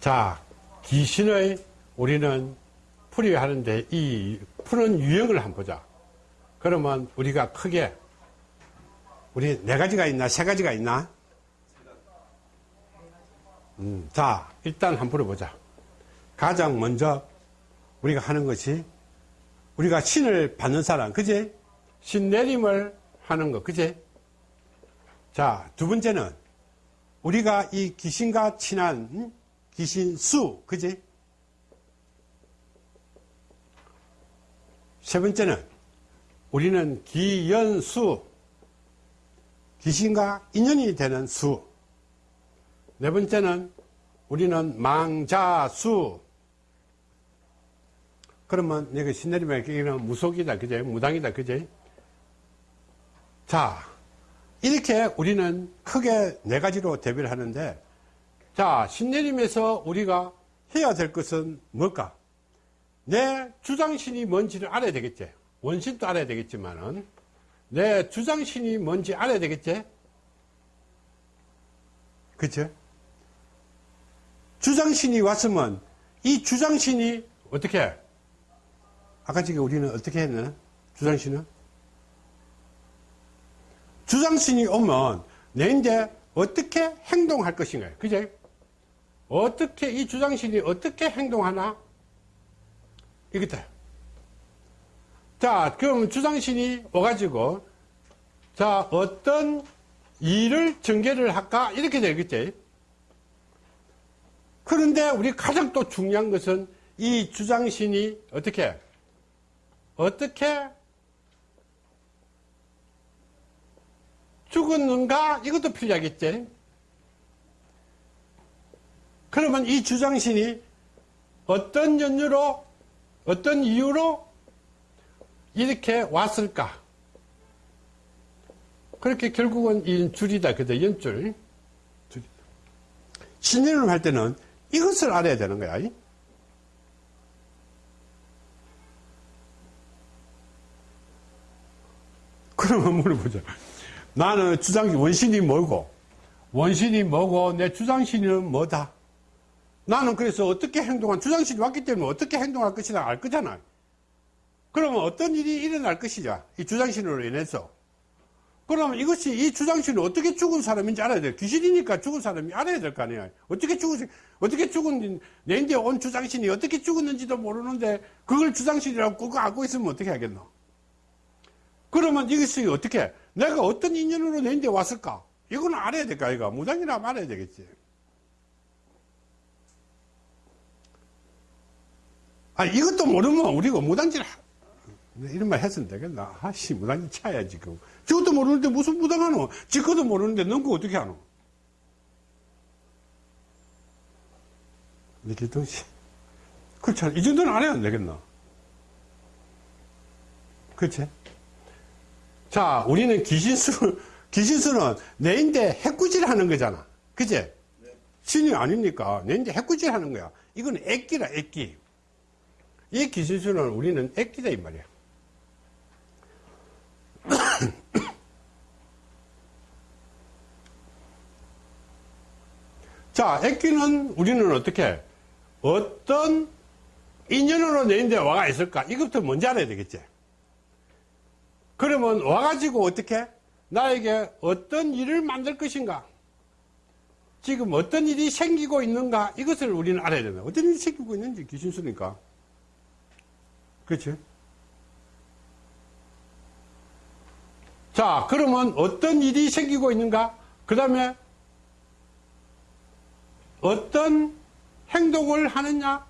자, 귀신의 우리는 풀이하는데 이 푸는 유형을 한번 보자. 그러면 우리가 크게 우리 네 가지가 있나 세 가지가 있나? 음, 자, 일단 한번 풀어보자. 가장 먼저 우리가 하는 것이 우리가 신을 받는 사람, 그지? 신 내림을 하는 거, 그지? 자, 두 번째는 우리가 이 귀신과 친한 음? 귀신 수, 그지? 세 번째는 우리는 기연수, 귀신과 인연이 되는 수. 네 번째는 우리는 망자수. 그러면 여기 신내리면 여기는 무속이다, 그제? 무당이다, 그제? 자, 이렇게 우리는 크게 네 가지로 대비를 하는데, 자, 신내림에서 우리가 해야 될 것은 뭘까? 내 주장신이 뭔지를 알아야 되겠지. 원신도 알아야 되겠지만은, 내 주장신이 뭔지 알아야 되겠지? 그치? 주장신이 왔으면, 이 주장신이 어떻게, 아까 지금 우리는 어떻게 했나? 주장신은? 주장신이 오면 내 이제 어떻게 행동할 것인가요? 그제? 어떻게 이 주장신이 어떻게 행동하나? 이거다. 자, 그럼 주장신이 와가지고 자 어떤 일을 전개를 할까 이렇게 되겠지. 그런데 우리 가장 또 중요한 것은 이 주장신이 어떻게 어떻게 죽었는가? 이것도 필요하겠지. 그러면 이 주장신이 어떤 연유로, 어떤 이유로 이렇게 왔을까? 그렇게 결국은 이 줄이다. 그죠? 연줄. 줄. 신연을 할 때는 이것을 알아야 되는 거야. 그러면 물어보자. 나는 주장신 원신이 뭐고 원신이 뭐고 내 주장신은 뭐다 나는 그래서 어떻게 행동한 주장신이 왔기 때문에 어떻게 행동할 것이다 알 거잖아 그러면 어떤 일이 일어날 것이냐 이 주장신으로 인해서 그러면 이것이 이 주장신은 어떻게 죽은 사람인지 알아야 돼 귀신이니까 죽은 사람이 알아야 될 거 아니야 어떻게 죽은 어떻게 죽은 내인데 온 주장신이 어떻게 죽었는지도 모르는데 그걸 주장신이라고 그거 알고 있으면 어떻게 하겠노 그러면 이것이 어떻게 내가 어떤 인연으로 내인데 왔을까? 이거는 알아야 될까, 이거? 무당이라면 알아야 되겠지. 아, 이것도 모르면 우리가 무당질, 이런 말 했으면 되겠나? 아씨, 무당질 차야지, 지금. 저것도 모르는데 무슨 무당하노? 지것도 모르는데 넌 그거 어떻게 하노? 이렇게 덩시. 그렇잖아. 이 정도는 안 되겠나? 그렇지? 자, 우리는 귀신수, 귀신수는 내인데 해꾸질 하는 거잖아. 그제? 네. 신이 아닙니까? 내인데 해꾸질 하는 거야. 이건 액기라, 액기. 이 귀신수는 우리는 액기다, 이 말이야. 자, 액기는 우리는 어떻게, 어떤 인연으로 내 인데 와가 있을까? 이것부터 먼저 알아야 되겠지. 그러면 와가지고 어떻게 나에게 어떤 일을 만들 것인가 지금 어떤 일이 생기고 있는가 이것을 우리는 알아야 된다 어떤 일이 생기고 있는지 귀신수니까 그렇지 자 그러면 어떤 일이 생기고 있는가 그 다음에 어떤 행동을 하느냐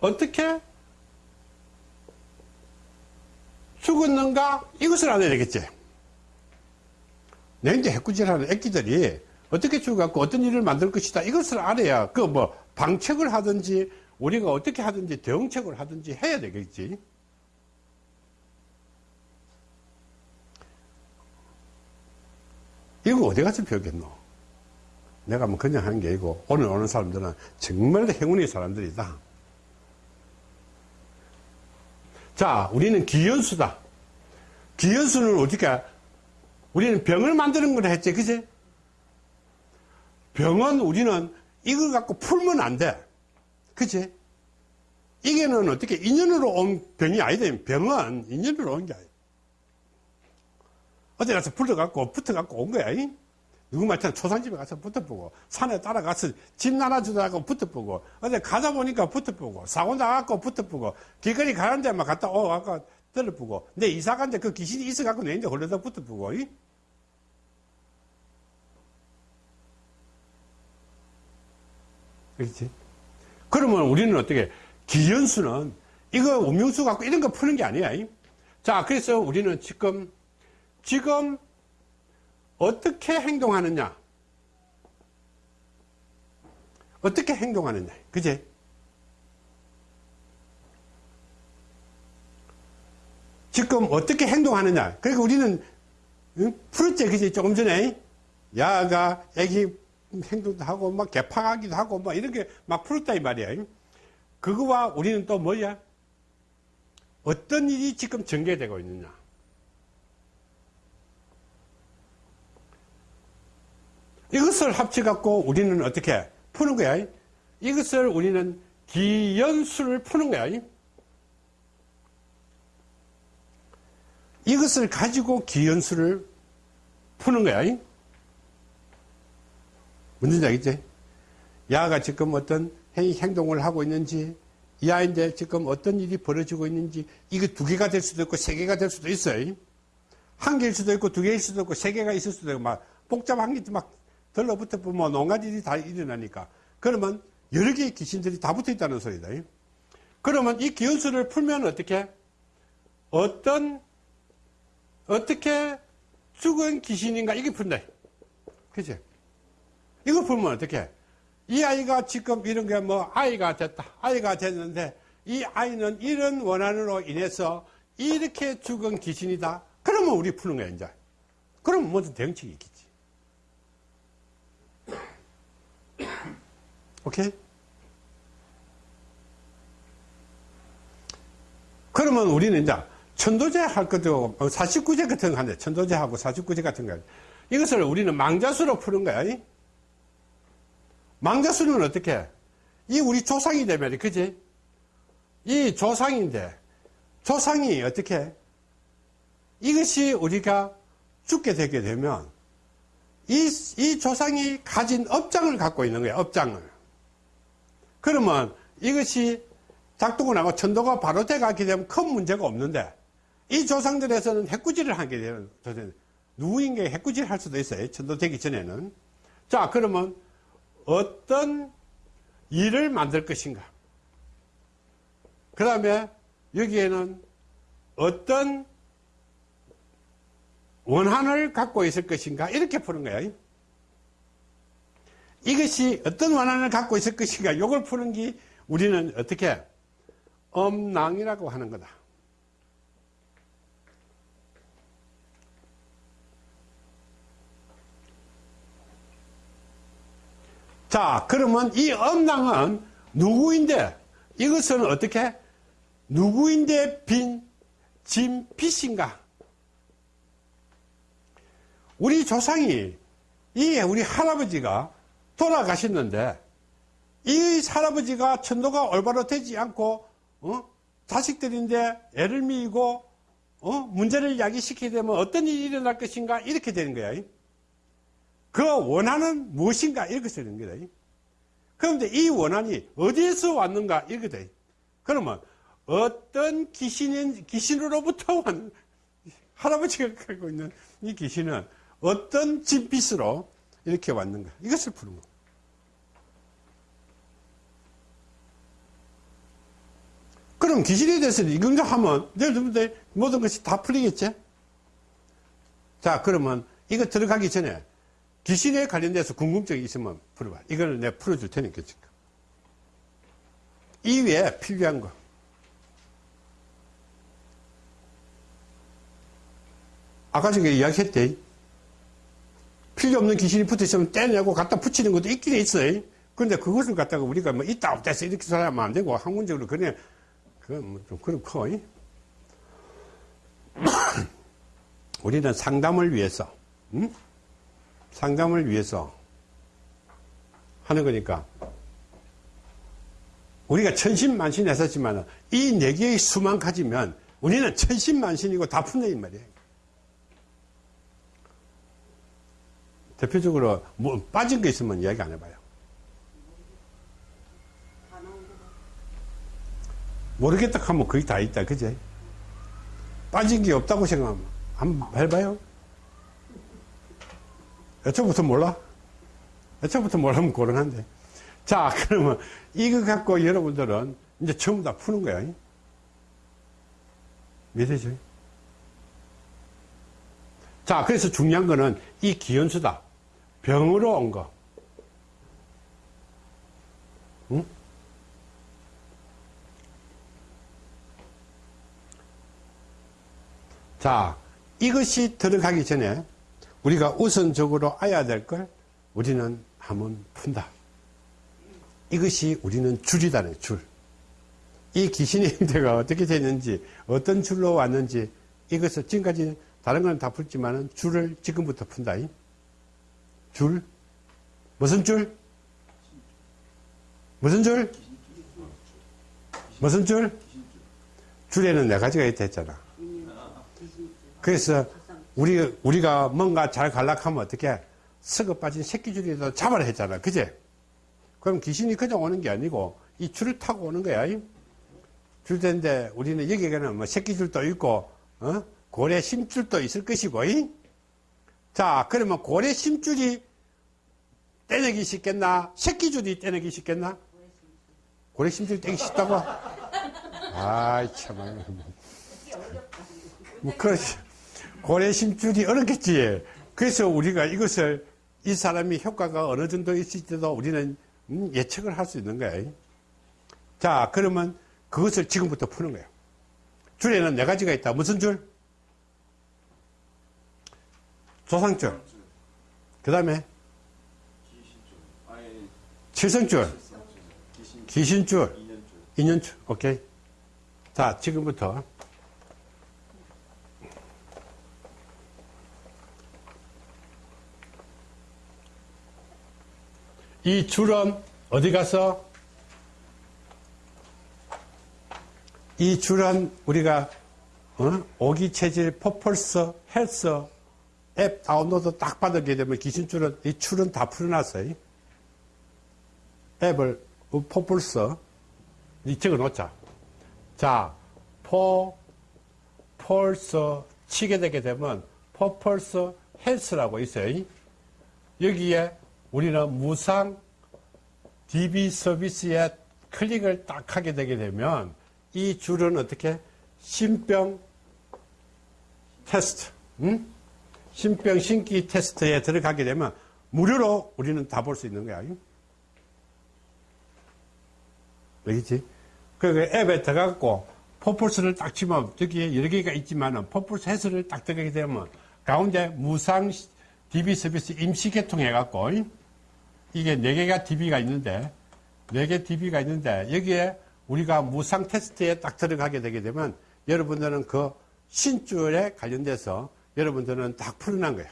어떻게 죽었는가? 이것을 알아야 되겠지. 내 이제 해꾸질하는 애기들이 어떻게 죽어갖고 어떤 일을 만들 것이다. 이것을 알아야 그 뭐 방책을 하든지 우리가 어떻게 하든지 대응책을 하든지 해야 되겠지. 이거 어디 가서 배우겠노? 내가 뭐 그냥 하는 게 아니고 오늘 오는 사람들은 정말 행운의 사람들이다. 자, 우리는 기연수다. 기연수는 어떻게, 우리는 병을 만드는 걸 했지, 그지? 병은 우리는 이걸 갖고 풀면 안 돼. 그치? 이게는 어떻게 인연으로 온 병이 아니다. 병은 인연으로 온 게 아니야. 어디 가서 불러갖고 붙어갖고 온 거야. 이? 누구 말처럼 초상집에 가서 붙어보고 산에 따라가서 집 나눠주다가 붙어보고 어디 가다 보니까 붙어보고 사고 나갖고 붙어보고 길거리 가는 데만 갔다 오 아까 들어보고 내 이사 간데 그 귀신이 있어갖고 내인데 홀려다 붙어보고 이? 그렇지? 그러면 우리는 어떻게 기연수는 이거 음용수 갖고 이런 거 푸는 게 아니야. 이? 자, 그래서 우리는 지금 지금 어떻게 행동하느냐? 어떻게 행동하느냐? 그제? 지금 어떻게 행동하느냐? 그러니까 우리는 응? 풀었지, 그제? 조금 전에 야가 애기 행동도 하고 막 개파하기도 하고 막 이렇게 막 풀었다 이 말이야. 그거와 우리는 또 뭐야? 어떤 일이 지금 전개되고 있느냐? 이것을 합쳐갖고 우리는 어떻게 푸는 거야? 이것을 우리는 기연수를 푸는 거야. 이것을 가지고 기연수를 푸는 거야. 무슨 얘기지? 야가 지금 어떤 행동을 하고 있는지, 이 아이인데 지금 어떤 일이 벌어지고 있는지, 이거 두 개가 될 수도 있고, 세 개가 될 수도 있어요. 한 개일 수도 있고, 두 개일 수도 있고, 세 개가 있을 수도 있고, 막, 복잡한 게 막 들러붙어 보면 온갖 일이 다 일어나니까. 그러면 여러 개의 귀신들이 다 붙어 있다는 소리다. 그러면 이 기운수를 풀면 어떻게? 어떤, 어떻게 죽은 귀신인가? 이게 푼다. 그치? 이거 풀면 어떻게? 이 아이가 지금 이런 게 뭐 아이가 됐다. 아이가 됐는데 이 아이는 이런 원한으로 인해서 이렇게 죽은 귀신이다. 그러면 우리 푸는 거야, 이제. 그럼 무슨 대응책이 있겠지. 오케이? 그러면 우리는 이제 천도제 할 것도 49제 같은 거 하는데 천도제하고 49제 같은 거 이것을 우리는 망자수로 푸는 거야. 망자수는 어떻게? 이 우리 조상이 되면 그지? 이 조상인데 조상이 어떻게? 이것이 우리가 죽게 되게 되면 이, 이 조상이 가진 업장을 갖고 있는 거야, 업장을. 그러면 이것이 작동을 하고 천도가 바로 돼가게 되면 큰 문제가 없는데 이 조상들에서는 해꾸질을 하게 되는 누구인가 해꾸질 할 수도 있어요. 천도 되기 전에는. 자, 그러면 어떤 일을 만들 것인가? 그 다음에 여기에는 어떤 원한을 갖고 있을 것인가? 이렇게 푸는 거예요. 이것이 어떤 원한을 갖고 있을 것인가? 이걸 푸는 게 우리는 어떻게? 엄낭이라고 하는 거다. 자, 그러면 이 엄낭은 누구인데, 이것은 어떻게? 누구인데 빈, 진, 빛인가? 우리 조상이, 이 우리 할아버지가 돌아가셨는데, 이 할아버지가 천도가 올바로 되지 않고, 어? 자식들인데 애를 미이고, 어? 문제를 야기시키게 되면 어떤 일이 일어날 것인가? 이렇게 되는 거야. 그 원한은 무엇인가? 이렇게 되는 거다. 그런데 이 원한이 어디에서 왔는가? 돼. 그러면 어떤 귀신인, 귀신으로부터 왔는, 할아버지가 갖고 있는 이 귀신은 어떤 진빛으로 이렇게 왔는가? 이것을 푸는 거. 그럼 귀신에 대해서 이건가 하면 여러분들 모든 것이 다 풀리겠지? 자, 그러면 이거 들어가기 전에 귀신에 관련돼서 궁금증이 있으면 풀어봐. 이거는 내가 풀어줄 테니까 지금. 이 외에 필요한 거. 아까 전에 이야기했대. 필요 없는 귀신이 붙어 있으면 떼내고 갖다 붙이는 것도 있긴 있어요. 그런데 그것을 갖다가 우리가 뭐 있다 없다 해서 이렇게 살아면 안 되고 학문적으로 그냥 그좀 그렇고 우리는 상담을 위해서 응? 상담을 위해서 하는 거니까. 우리가 천신만신 했었지만 이 네 개의 수만 가지면 우리는 천신만신이고 다 푼다 이 말이에요. 대표적으로 뭐 빠진 거 있으면 이야기 안 해봐요. 모르겠다 하면 거의 다 있다, 그제? 빠진 게 없다고 생각하면 한번 해봐요. 애초부터 몰라? 애초부터 모르면 곤란한데. 자, 그러면 이거 갖고 여러분들은 이제 전부 다 푸는 거야. 이해되죠? 자, 그래서 중요한 거는 이 기현수다. 병으로 온 거. 응? 자, 이것이 들어가기 전에 우리가 우선적으로 알아야 될 걸 우리는 한번 푼다. 이것이 우리는 줄이다네, 줄. 이 귀신의 형태가 어떻게 되는지, 어떤 줄로 왔는지, 이것을 지금까지 다른 건 다 풀지만은 줄을 지금부터 푼다. 줄? 무슨 줄? 무슨 줄? 무슨 줄? 줄에는 네 가지가 있다 했잖아. 그래서 우리, 우리가 뭔가 잘 갈락하면 어떻게 썩어 빠진 새끼줄이라도 잡아라 했잖아. 그제? 그럼 귀신이 그냥 오는 게 아니고 이 줄을 타고 오는 거야. 줄인데 우리는 여기에는 뭐 새끼줄도 있고, 어? 고래 심줄도 있을 것이고, 이? 자, 그러면 고래 심줄이 떼내기 쉽겠나? 새끼줄이 떼내기 쉽겠나? 고래 심줄 떼기 쉽다고? 아이, 참. 뭐, 그렇지. 고래 심줄이 어렵겠지. 그래서 우리가 이것을 이 사람이 효과가 어느 정도 있을지도 우리는 음, 예측을 할 수 있는 거예요. 자, 그러면 그것을 지금부터 푸는 거예요. 줄에는 네 가지가 있다. 무슨 줄? 조상줄. 그 다음에 칠성줄, 귀신줄, 인연줄. 오케이. 자, 지금부터 이 줄은 어디 가서 이 줄은 우리가 어? 오기 체질 퍼펄스 헬스 앱 다운로드 딱 받게 되면 귀신줄은 이 줄은 다 풀어놨어요. 앱을 퍼펄스 이 적어 놓자. 자, 포 펄스 치게 되게 되면 퍼펄스 헬스라고 있어요. 여기에 우리는 무상 DB 서비스에 클릭을 딱 하게 되게 되면 이 줄은 어떻게 신병 테스트, 응? 신병 신기 테스트에 들어가게 되면 무료로 우리는 다 볼 수 있는 거야. 알겠지? 그 앱에 들어가고 퍼플스를 딱 치면 저기에 여러 개가 있지만은 퍼플스 헬스를 딱 들어가게 되면 가운데 무상 DB 서비스 임시 개통해 갖고 이게 4개가 DB가 있는데 4개 DB가 있는데 여기에 우리가 무상 테스트에 딱 들어가게 되게 되면 여러분들은 그 신줄에 관련돼서 여러분들은 딱 풀어난 거예요.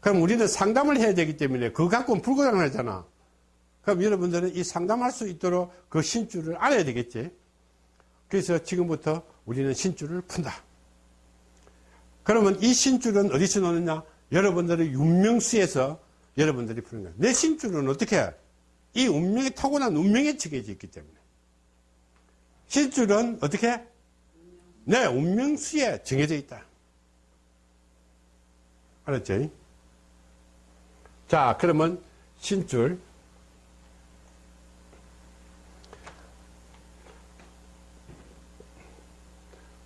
그럼 우리는 상담을 해야 되기 때문에 그거 갖고는 불가능을 하잖아. 그럼 여러분들은 이 상담할 수 있도록 그 신줄을 알아야 되겠지. 그래서 지금부터 우리는 신줄을 푼다. 그러면 이 신줄은 어디서 나느냐? 여러분들의 윤명수에서 여러분들이 푸는 거예요. 내 신줄은 어떻게 해? 이 운명이 타고난 운명에 지게져 있기 때문에. 신줄은 어떻게? 내 운명수에 정해져 있다. 알았죠? 자, 그러면 신줄.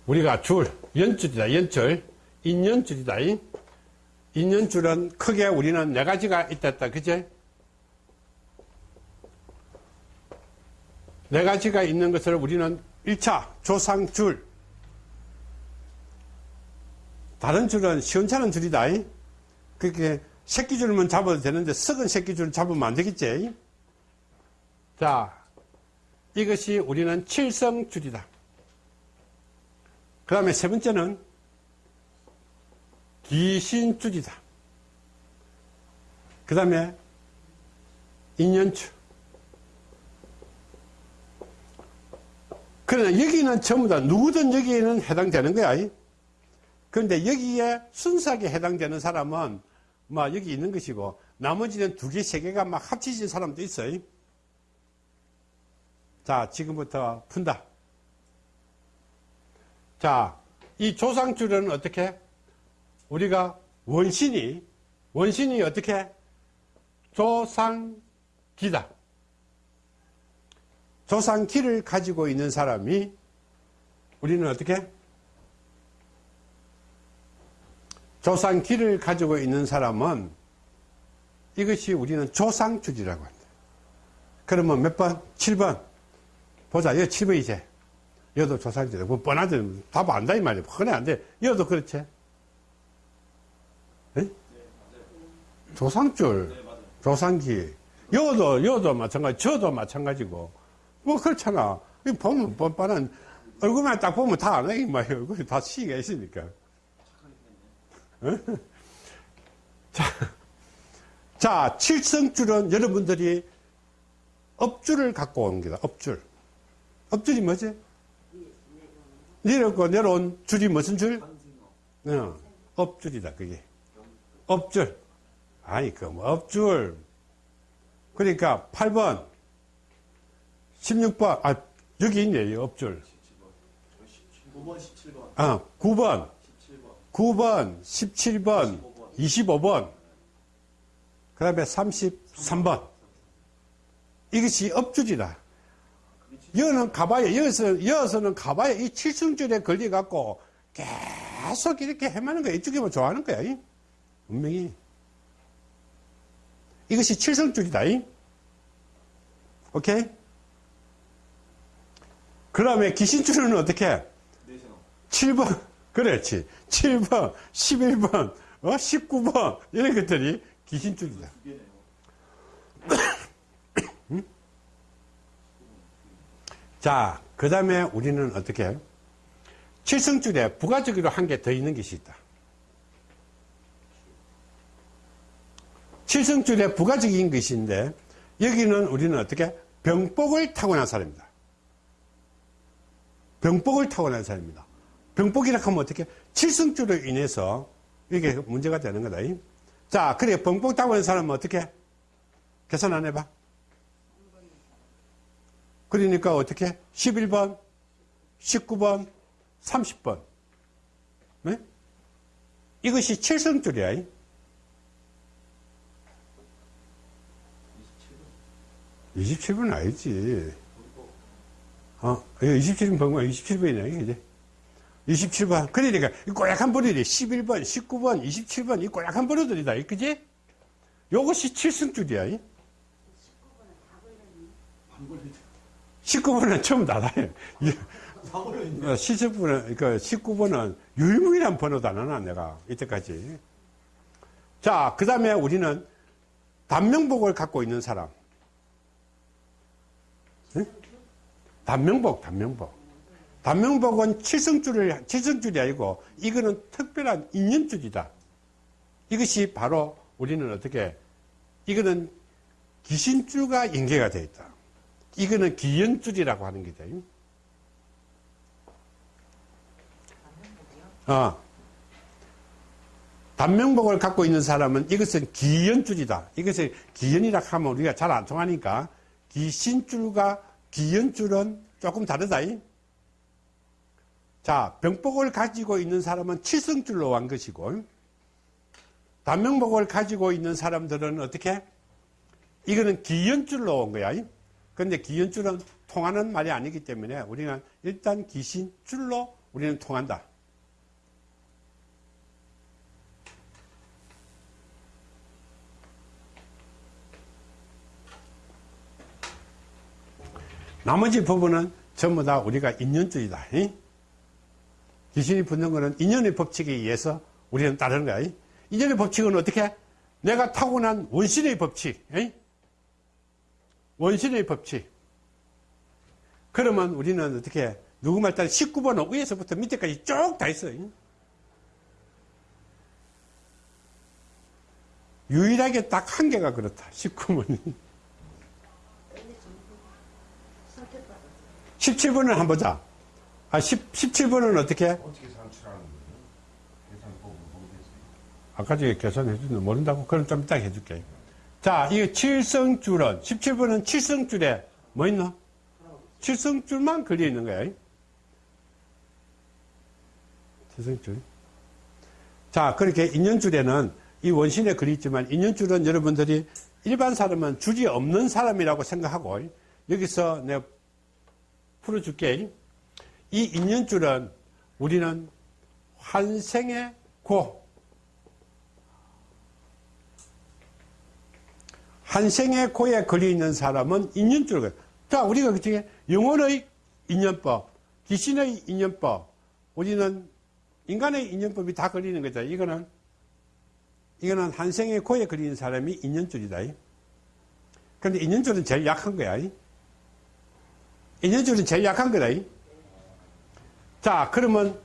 우리가 줄, 연줄이다, 연줄. 인연줄이다. 인연줄은 크게 우리는 네 가지가 있다, 그제? 네 가지가 있는 것을 우리는 1차 조상줄. 다른 줄은 시원찮은 줄이다. 그렇게 새끼줄만 잡아도 되는데 썩은 새끼줄 잡으면 안 되겠지. 자, 이것이 우리는 칠성줄이다. 그 다음에 세 번째는 귀신줄이다. 그 다음에 인연추. 그러나 여기는 전부 다 누구든 여기에는 해당되는 거야. 이. 그런데 여기에 순수하게 해당되는 사람은 막 여기 있는 것이고 나머지는 두 개, 세 개가 막 합치진 사람도 있어요. 자, 지금부터 푼다. 자, 이 조상줄은 어떻게? 우리가 원신이, 원신이 어떻게? 조상기다. 조상기를 가지고 있는 사람이 우리는 어떻게? 조상기를 가지고 있는 사람은 이것이 우리는 조상줄이라고 한다. 그러면 몇 번? 7번. 보자. 여기 7번이제. 여도 조상줄. 뭐 뻔하지. 답 안다, 이 말이야. 뻔해 안 돼. 여도 그렇지. 에? 조상줄. 조상기. 여도, 여도 마찬가지. 저도 마찬가지고. 뭐 그렇잖아. 이 보면 뻔뻔한. 얼굴만 딱 보면 다 아네, 이 말이야. 얼굴이 다 시가 있으니까. 자, 자, 칠성줄은 여러분들이 업줄을 갖고 온 거다. 업줄. 업줄이 뭐지? 내려고 내려온 줄이 무슨 줄? 어, 업줄이다, 그게. 업줄. 아니, 그, 뭐, 업줄. 그러니까, 8번, 16번, 아, 여기 있네, 이 업줄. 9번, 17번, 아, 9번, 17번, 9번, 17번, 25번, 그 다음에 33번. 이것이 업줄이다. 여는 가봐야, 여기서, 여기서는 가봐야 이 칠성줄에 걸려 갖고 계속 이렇게 해마는 거야. 이쪽에만 좋아하는 거야. 이. 분명히. 이것이 칠성줄이다. 이. 오케이? 그 다음에 귀신줄은 어떻게 해? 내셔너, 7번, 그렇지. 7번, 11번, 어, 19번, 이런 것들이 귀신줄이다. 두 개네요. 자, 그 다음에 우리는 어떻게 해요? 칠성줄에 부가적으로 한 개 더 있는 것이 있다. 칠성줄에 부가적인 것인데, 여기는 우리는 어떻게? 병복을 타고난 사람입니다. 병복을 타고난 사람입니다. 병복이라 하면 어떻게? 칠성줄로 인해서 이게 문제가 되는 거다. 자, 그래, 병복 타고난 사람은 어떻게? 계산 안 해봐. 그러니까 어떻게? 11번, 19번, 30번. 네? 이것이 칠성줄이야. 27번 아니지. 어, 27번 번거 27번이네, 그지? 27번. 그러니까, 이 꼬약한 버리들이 11번, 19번, 27번, 이 꼬약한 버리들이다, 그지? 요것이 칠성줄이야. 방골이 19번은 처음 닫아요. 있네. 17번은, 그 19번은 유일무이한 번호도 안 하나, 내가, 이때까지. 자, 그 다음에 우리는 단명복을 갖고 있는 사람. 단명복, 단명복. 단명복은 칠성줄을, 칠성줄이 아니고, 이거는 특별한 인연줄이다. 이것이 바로 우리는 어떻게, 이거는 귀신줄과 연계가 되어 있다. 이거는 기연줄이라고 하는 게다. 어. 단명복을 갖고 있는 사람은 이것은 기연줄이다. 이것을 기연이라 하면 우리가 잘 안 통하니까 기신줄과 기연줄은 조금 다르다. 자, 병복을 가지고 있는 사람은 칠성줄로 한 것이고, 단명복을 가지고 있는 사람들은 어떻게? 이거는 기연줄로 온 거야. 그런데 기연줄은 통하는 말이 아니기 때문에 우리는 일단 기신줄로 우리는 통한다. 나머지 부분은 전부 다 우리가 인연줄이다. 이? 귀신이 붙는 것은 인연의 법칙에 의해서 우리는 따르는 거야. 이? 인연의 법칙은 어떻게? 내가 타고난 원신의 법칙. 이? 원신의 법칙. 그러면 우리는 어떻게, 누구 말 따라 19번은 위에서부터 밑에까지 쭉 다 있어요. 유일하게 딱 한 개가 그렇다. 19번이. 17번을 한번 보자. 아, 10, 17번은 어떻게? 어떻게 산출하는. 아까 전에 계산해 주는데 모른다고? 그럼 좀 이따 해줄게. 자, 이거 칠성줄은, 17번은 칠성줄에 뭐 있나? 칠성줄만 걸려 있는 거야. 칠성줄. 자, 그렇게 인연줄에는 이 원신에 걸려 있지만 인연줄은 여러분들이 일반 사람은 줄이 없는 사람이라고 생각하고 여기서 내가 풀어줄게. 이 인연줄은 우리는 환생의 고, 한생의 고에 걸려 있는 사람은 인연줄. 자, 우리가 그중에 영혼의 인연법, 귀신의 인연법, 우리는 인간의 인연법이 다 걸리는 거죠. 이거는, 이거는 한생의 고에 걸리는 사람이 인연줄이다. 근데 인연줄은 제일 약한 거야. 인연줄은 제일 약한 거다. 자, 그러면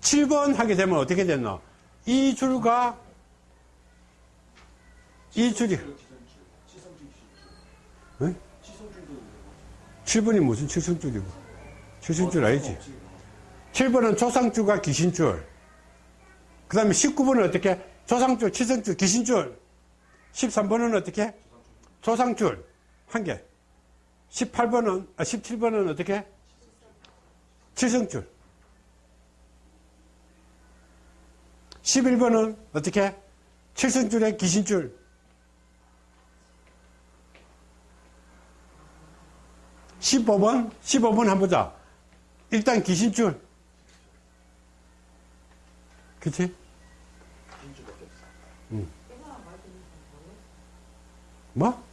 7번 하게 되면 어떻게 됐노? 이 줄과 이 줄이, 응? 치성줄도 7번이 무슨 칠성줄이고. 칠성줄 아니지? 7번은 조상줄과 귀신줄. 그 다음에 19번은 어떻게? 조상줄, 칠성줄, 귀신줄. 13번은 어떻게? 조상줄. 한 개. 18번은, 아, 17번은 어떻게? 칠성줄. 11번은 어떻게? 칠성줄에 귀신줄. 15번? 15번 한번 보자. 일단 귀신줄. 그치? 진줄밖에 없어. 뭐?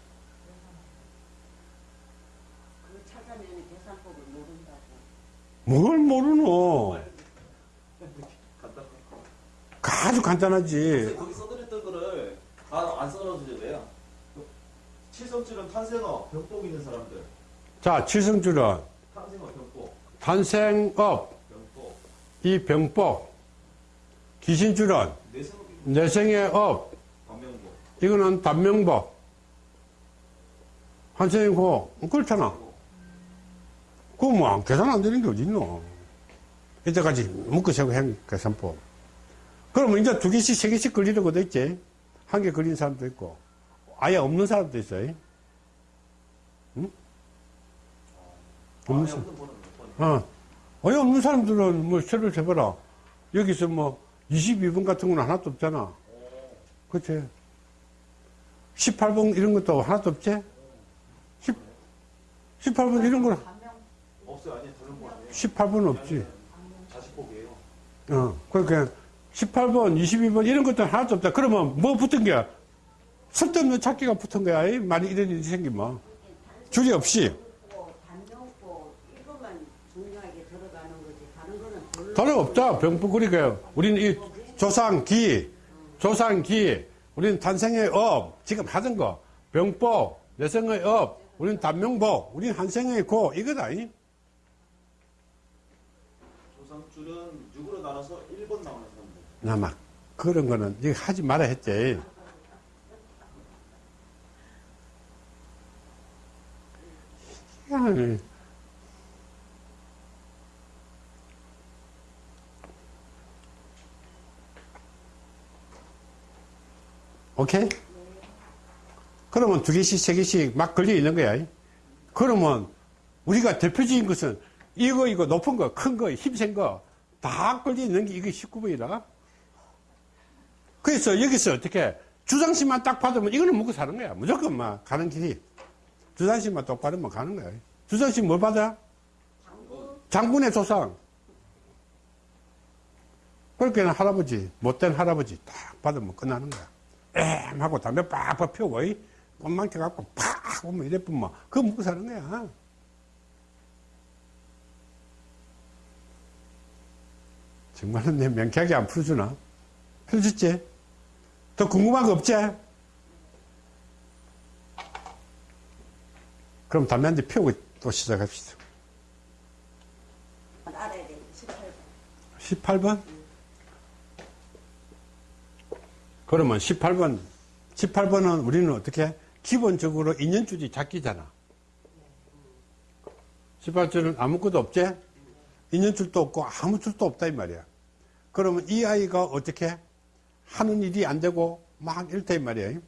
그 찾아내는 계산법을 모른다고. 뭘 모르노? 아주 간단하지. 거기 써드렸던 거를 다안 왜요? 칠성줄은 탄생어, 병복 있는 사람들. 자, 칠성줄은 탄생어, 병복, 탄생업, 병복, 이 병법. 귀신줄은 내생의 업. 반명복. 이거는 단명법. 한생이고, 그렇잖아. 그거 뭐, 계산 안 되는 게 어딨노. 이때까지 묶으시고 한 계산법. 그러면 이제 두 개씩, 세 개씩 걸리는 것도 있지. 한 개 걸린 사람도 있고, 아예 없는 사람도 있어요. 응? 없는 사람. 어. 아예 없는 사람들은 뭐, 세를 세봐라. 여기서 뭐, 22번 같은 건 하나도 없잖아. 그치? 18번 이런 것도 하나도 없지? 10, 18번 이런 거는 없어요. 아니, 다른 번 아니에요. 18번 없지. 자식복이에요. 어, 그러니까 18번, 22번 이런 것도 하나도 없다. 그러면 뭐 붙은 거야? 쓸데없는 찾기가 붙은 거야. 이 많이 이런 일이 생기면. 줄이 없이. 단명법. 다른 없다. 병부 그러니까 우리는 이 조상기, 조상기, 우리는 탄생의 업, 지금 하던 거, 병법, 내생의 업, 우리는 단명복, 우리는 한생의 고, 이거다. 이. 조상줄은 6으로 나눠서 1번 나오는 사람들. 나막 그런 거는 이거 하지 말아 했지. 야, 오케이? 그러면 두 개씩, 세 개씩 막 걸려 있는 거야. 그러면 우리가 대표적인 것은 이거, 이거 높은 거, 큰 거, 힘센 거, 다 걸려 있는 게 이게 19번이다. 그래서 여기서 어떻게 주장심만 딱 받으면 이거는 먹고 사는 거야. 무조건 막 가는 길이. 주장심만 똑 받으면 가는 거야. 주장심 뭘 받아? 장군 의 조상. 그렇게 할아버지, 못된 할아버지 딱 받으면 끝나는 거야. 엠 하고 담배 빡빡 피우고, 이 꽃망치 갖고 팍 오면 이래 뿐만. 그거 먹고 사는 거야. 정말로 내 명쾌하게 안 풀어주나? 풀어줬지? 더 궁금한 거 없지? 그럼 담배 한 대 피우고 또 시작합시다. 알아야 돼. 18번. 18번? 그러면 18번, 18번은 우리는 어떻게? 기본적으로 인연줄이 잡기잖아. 18줄은 아무것도 없지? 인연줄도 없고 아무 줄도 없다 이 말이야. 그러면 이 아이가 어떻게 하는 일이 안 되고 막 이렇다 이 말이야.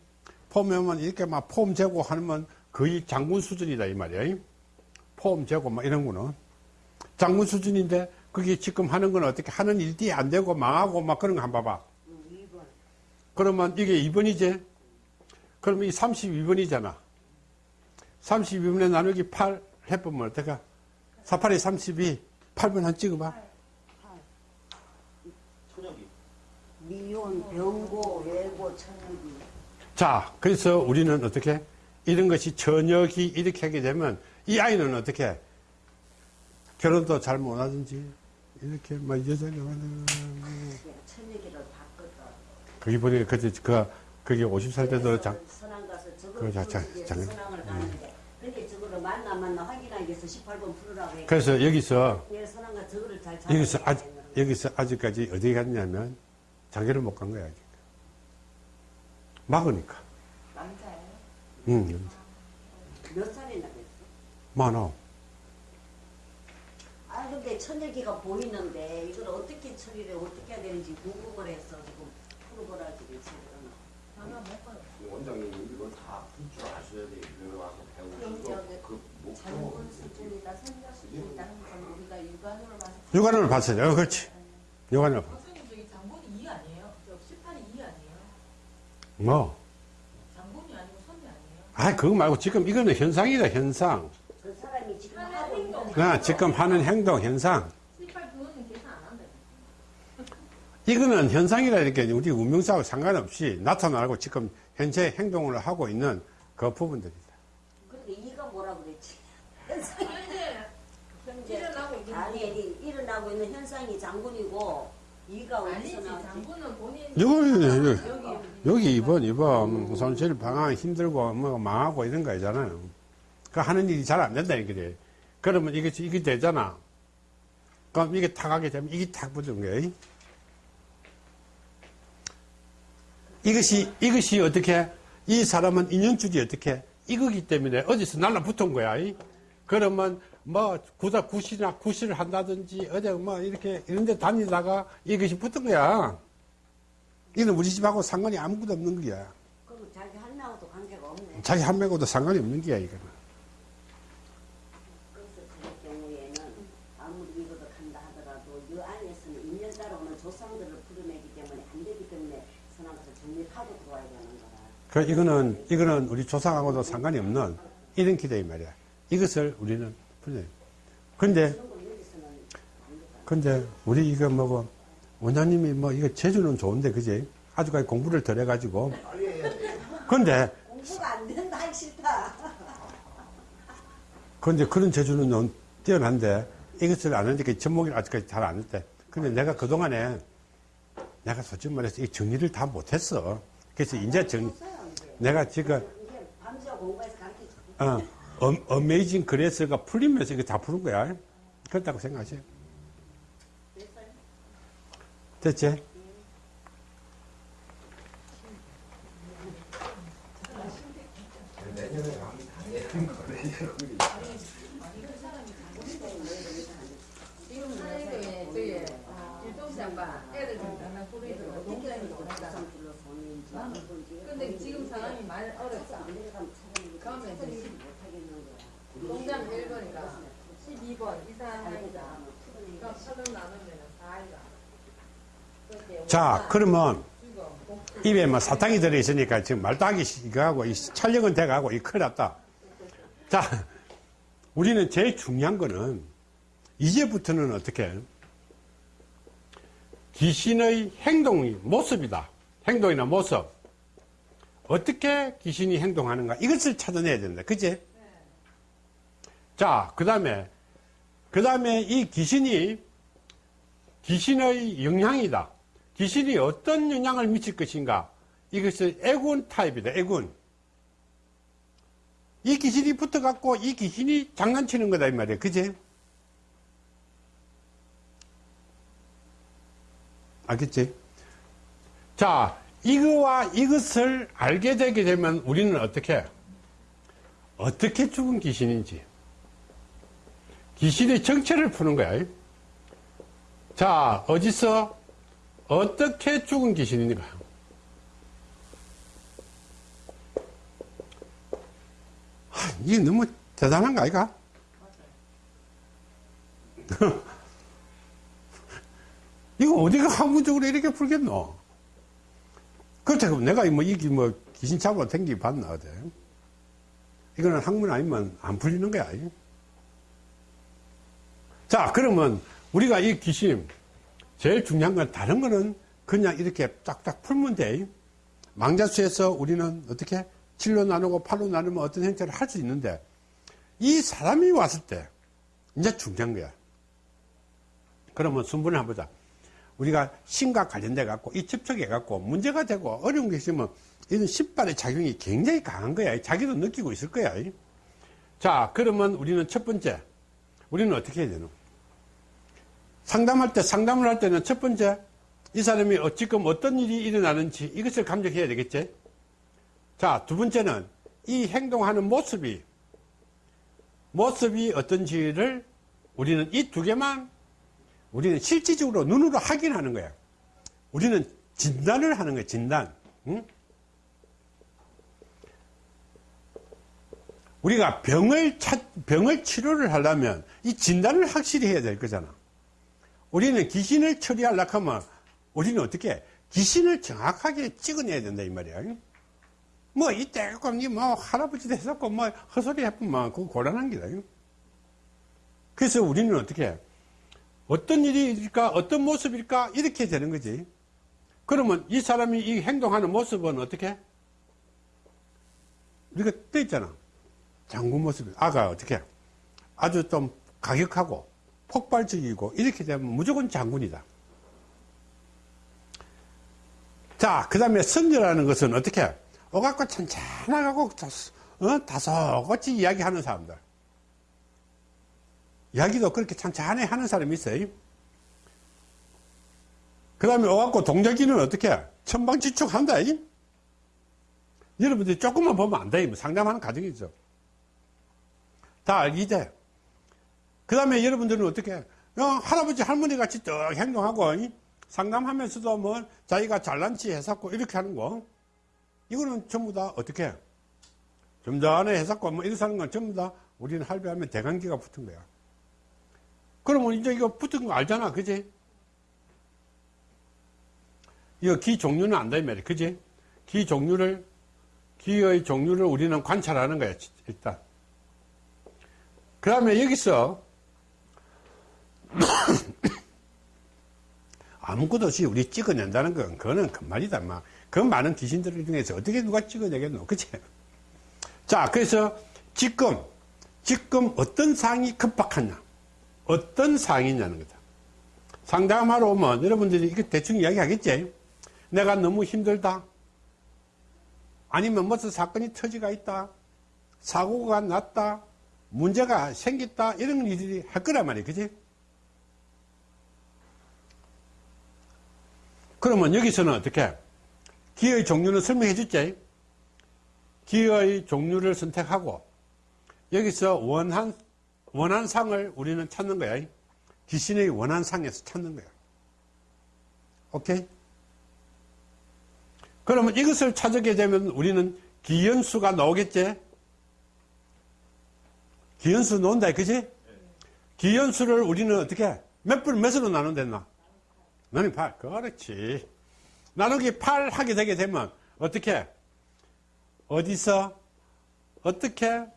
보면 이렇게 막 폼 재고 하면 거의 장군 수준이다 이 말이야. 폼 재고 막 이런 거는 장군 수준인데 그게 지금 하는 건 어떻게 하는 일이 안 되고 망하고 막 그런 거 한번 봐봐. 음, 2번. 그러면 이게 2번이지? 그러면 이 32번이잖아. 32번에 나누기 8 해보면 어떡하? 48에 32, 8번 한 찍어봐. 천여기. 미혼, 병고, 외고, 천여기. 자, 그래서 우리는 어떻게? 이런 것이 저녁이 이렇게 하게 되면 이 아이는 어떻게? 결혼도 잘 못하든지 이렇게 막 여자가 천여기를 바꿨다. 거기 보니까 그때 그 그게 50살 때도 장, 선왕 가서 그 자- 자- 부르기 장- 위해서 선왕을 가는데 근데 저거를 만나 만나 확인하기 위해서 18번 풀으라고 해. 그래서 여기서 저거를 잘 여기서 아직 여기서 아직까지 어디 갔냐면 장계를 못 간 거야 아직. 막으니까. 남자예요? 응. 몇 살이나 됐어? 많아. 아 근데 천여기가 보이는데 이걸 어떻게 처리를 어떻게 해야 되는지 궁금을 해서 지금 풀어보라 지금 걸어. 원장님 이거 다풀줄 아셔야 돼. 이거 와서 그럼 배우시고 저기 그 목표 수준이다, 수준이다 우리가 육안으로 봐서. 육안으로 봤어요. 어, 그렇지. 육안으로 봤어. 선생님 저기 장본이 2 아니에요? 저 18이 2 아니에요? 뭐? 장본이 아니고 선녀 아니에요? 아, 그거 말고 지금 이거는 현상이다, 현상. 그 사람이 지금 하는 행동. 그 지금 하는 행동, 현상. 18 그거는 계산 안 한다. 이거는 현상이라 이렇게 우리 운명사하고 상관없이 나타나고 지금 현재 행동을 하고 있는 그 부분들이다. 근데 이가 뭐라 그랬지? 현재 현재 일어나고 있는 아니 이- 일어나고 있는 현상이 장군이고 이가 어디서 아니지 나왔지? 장본은 본인 여기, 여기 여기 2번, 2번, 손실 방황 힘들고, 뭐, 망하고 이런 거 있잖아요. 그 하는 일이 잘 안 된다, 이게. 그러면 이게, 이게 되잖아. 그럼 이게 탁하게 되면 이게 탁 붙은 거예요. 이것이, 이것이 어떻게, 이 사람은 인연줄이 어떻게, 이거기 때문에 어디서 날라붙은 거야. 이. 그러면 뭐, 구다, 구실이나 구실을 한다든지, 어디 뭐, 이렇게, 이런 데 다니다가 이것이 붙은 거야. 이는 우리 집하고 상관이 아무것도 없는 거야. 그럼 자기 한나하고도 관계가 없네. 자기 한 명하고도 상관이 없는 거야, 이거는. 그래서 그럴 경우에는 아무리 이거를 간다 하더라도 이 안에서는 인연 따라 오는 조상들을 풀어내기 때문에 안 되기 때문에 선왕가서 정립하고 들어와야 되는 거라. 그, 이거는, 이거는 우리 조상하고도 상관이 없는 이런 기대, 이 말이야. 이것을 우리는 풀려. 근데. 근데, 우리 이거 뭐고, 원장님이 뭐, 이거 재주는 좋은데, 그지? 아주까지 공부를 덜 해가지고. 근데, 공부가 안 된다 하기 싫다. 근데 그런 재주는 넌 뛰어난데, 이것을 아는데, 전목이 아직까지 잘 안 했대. 근데 내가 그동안에, 내가 솔직히 말해서 이 정리를 다 못했어. 그래서 이제 이제. 내가 지금. 어, 어, 어메이징 그레스가 풀리면서 이거 다 푸는 거야. 그렇다고 생각하세요. 됐지? 내년에 가면 다 되는 거네. 지금 사회도에 저희 일동시장과 애들 좀 장난 뿌리고 농장이 좋다. 조상들로 손인지 누군지. 근데 지금 상황이 많이 어렵다. 그러면 이제 농장 1번이가 12번 이사하니까 그럼 서른 나누면 4이가. 자, 그러면 입에 뭐 사탕이 들어있으니까 지금 말도 하기 시작하고 이 촬영은 돼가고 이 큰일 났다. 자, 우리는 제일 중요한 거는 이제부터는 어떻게 귀신의 행동이 모습이다. 행동이나 모습. 어떻게 귀신이 행동하는가 이것을 찾아내야 된다. 그지? 자, 그 다음에 그 다음에 이 귀신이 귀신의 영향이다. 귀신이 어떤 영향을 미칠 것인가? 이것을 애군 타입이다. 애군. 이 귀신이 붙어갖고 이 귀신이 장난치는 거다 이 말이야. 그지? 알겠지? 자, 이거와 이것을 알게 되게 되면 우리는 어떻게 어떻게 죽은 귀신인지 귀신의 정체를 푸는 거야. 자, 어디서 어떻게 죽은 귀신인가? 하, 이게 너무 대단한 거 아이가? 이거 어디가 학문적으로 이렇게 풀겠노? 그렇다고 내가 뭐 이게 뭐 귀신 잡으러 댕기 봤나 어때? 이거는 학문 아니면 안 풀리는 거야. 자, 그러면 우리가 이 귀신 제일 중요한 건 다른 거는 그냥 이렇게 쫙쫙 풀면 돼. 망자수에서 우리는 어떻게 7로 나누고 8로 나누면 어떤 행태를 할 수 있는데 이 사람이 왔을 때 이제 중요한 거야. 그러면 순분을 한번 보자. 우리가 신과 관련돼 갖고 이 접촉해 갖고 문제가 되고 어려운 게 있으면 이런 신발의 작용이 굉장히 강한 거야. 자기도 느끼고 있을 거야. 자, 그러면 우리는 첫 번째, 우리는 어떻게 해야 되노? 상담할 때, 상담을 할 때는 첫 번째, 이 사람이 어- 지금 어떤 일이 일어나는지 이것을 감정해야 되겠지? 자, 두 번째는 이 행동하는 모습이, 모습이 어떤지를 우리는 이 두 개만 우리는 실질적으로 눈으로 확인하는 거야. 우리는 진단을 하는 거야, 진단. 응? 우리가 병을 찾, 병을 치료를 하려면 이 진단을 확실히 해야 될 거잖아. 우리는 귀신을 처리하려고 하면 우리는 어떻게 귀신을 정확하게 찍어내야 된다 이 말이야. 뭐 이때 뭐 할아버지도 했었고 뭐 헛소리 해보면 그거 곤란한 기다. 그래서 우리는 어떻게 어떤 일일까 어떤 모습일까 이렇게 되는 거지. 그러면 이 사람이 이 행동하는 모습은 어떻게? 우리가 떠 있잖아. 장군 모습이 아가 어떻게? 아주 좀 가격하고 폭발적이고 이렇게 되면 무조건 장군이다. 자, 그 다음에 선녀라는 것은 어떻게? 오갖고 찬찬하고 어? 다소같이 이야기하는 사람들. 이야기도 그렇게 찬찬히 하는 사람이 있어요. 그 다음에 오갖고 동작기는 어떻게? 천방지축한다. 여러분들이 조금만 보면 안다. 뭐 상담하는 과정이죠. 다 알기 돼. 그 다음에 여러분들은 어떻게, 어, 할아버지, 할머니 같이 쭉 행동하고, 이? 상담하면서도 뭐, 자기가 잘난 치 해갖고 이렇게 하는 거. 이거는 전부 다 어떻게, 좀 전에 해갖고 뭐 이렇게 하는 건 전부 다 우리는 할배하면 대관계가 붙은 거야. 그러면 이제 이거 붙은 거 알잖아. 그지? 이거 기 종류는 안다, 이 말이야. 그지? 기 종류를, 기의 종류를 우리는 관찰하는 거야, 일단. 그 다음에 여기서 아무것도 없이 우리 찍어낸다는 건 그거는 금말이다 막. 그 많은 귀신들 중에서 어떻게 누가 찍어내겠노? 그치? 자 그래서 지금 지금 어떤 상황이 급박하냐? 어떤 상황이냐는 거다. 상담하러 오면 여러분들이 이거 대충 이야기 하겠지? 내가 너무 힘들다. 아니면 무슨 사건이 터지가 있다. 사고가 났다. 문제가 생겼다. 이런 일들이 할 거란 말이야 그지 그러면 여기서는 어떻게? 기의 종류는 설명해 줬지. 기의 종류를 선택하고 여기서 원한 원한 상을 우리는 찾는 거야. 귀신의 원한 상에서 찾는 거야. 오케이? 그러면 이것을 찾게 되면 우리는 기연수가 나오겠지? 기연수 놓은다, 그지? 기연수를 우리는 어떻게, 몇 분, 몇으로 나눈댔나? 나는 8. 그렇지. 나누기 8 하게 되게 되면, 어떻게, 어디서, 어떻게,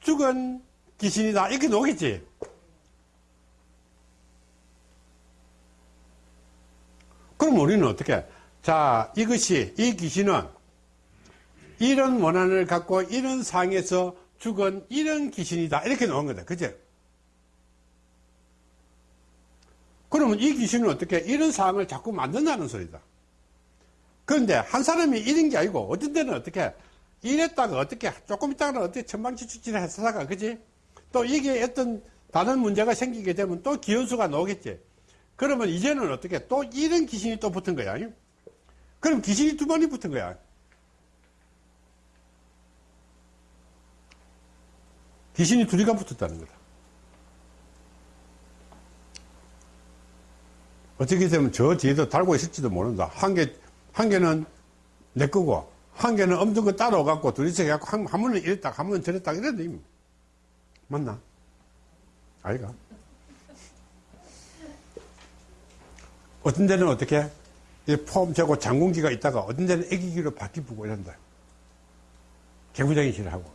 죽은 귀신이다. 이렇게 나오겠지? 그럼 우리는 어떻게, 자, 이것이, 이 귀신은 이런 원한을 갖고 이런 상에서 죽은 이런 귀신이다. 이렇게 나온 거다. 그죠? 그러면 이 귀신은 어떻게 이런 상황을 자꾸 만든다는 소리다. 그런데 한 사람이 이런 게 아니고 어떤 때는 어떻게 이랬다가 어떻게 조금 있다가 어떻게 천방지축지를 했다가 그지? 또 이게 어떤 다른 문제가 생기게 되면 또 기현수가 나오겠지. 그러면 이제는 어떻게 또 이런 귀신이 또 붙은 거야. 그럼 귀신이 두 번이 붙은 거야. 귀신이 둘이가 붙었다는 거다. 어떻게 되면 저 뒤에도 달고 있을지도 모른다. 한 개, 한 개는 내 거고, 한 개는 없는 거 따라와갖고, 둘이서 해갖고, 한, 한 번은 이랬다, 한 번은 저랬다, 이런 데 맞나? 아이가? 어떤 데는 어떻게? 이폼 재고 장군기가 있다가, 어떤 데는 애기기로 바뀌고 이런다. 개구장이 싫어하고.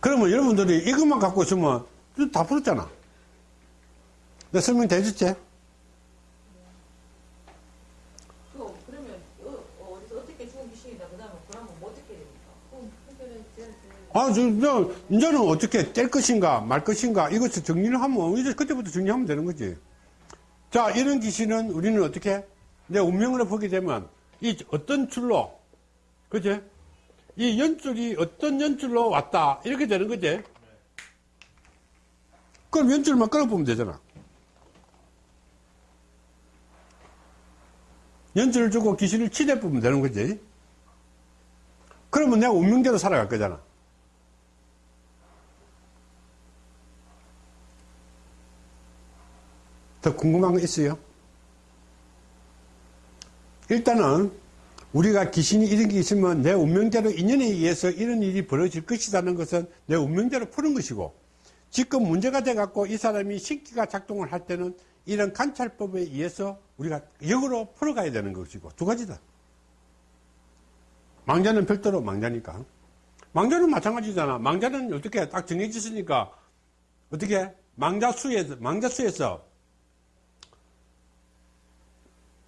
그러면 여러분들이 이것만 갖고 있으면 다 풀었잖아. 내 설명 다 해줬지? 또 그러면 어, 어디서 어떻게 죽은 귀신이다 그다음에 그러면 뭐 어떻게 됩니까? 그럼 그거는 이제 아, 저, 저, 이제는 어떻게 뗄 것인가, 말 것인가, 이것을 정리를 하면, 이제 그때부터 정리하면 되는 거지. 자, 이런 귀신은 우리는 어떻게, 내 운명으로 보게 되면, 이 어떤 줄로, 그지? 이 연줄이 어떤 연줄로 왔다, 이렇게 되는 거지. 그럼 연줄만 끌어보면 되잖아. 연줄을 주고 귀신을 치대 보면 되는 거지. 그러면 내가 운명대로 살아갈 거잖아. 더 궁금한 거 있어요? 일단은 우리가 귀신이 이런 게 있으면 내 운명대로 인연에 의해서 이런 일이 벌어질 것이라는 것은 내 운명대로 푸는 것이고 지금 문제가 돼 갖고 이 사람이 신기가 작동을 할 때는 이런 관찰법에 의해서 우리가 역으로 풀어가야 되는 것이고 두 가지다. 망자는 별도로 망자니까. 망자는 마찬가지잖아. 망자는 어떻게 딱 정해졌으니까 어떻게 망자 수에서 망자 수에서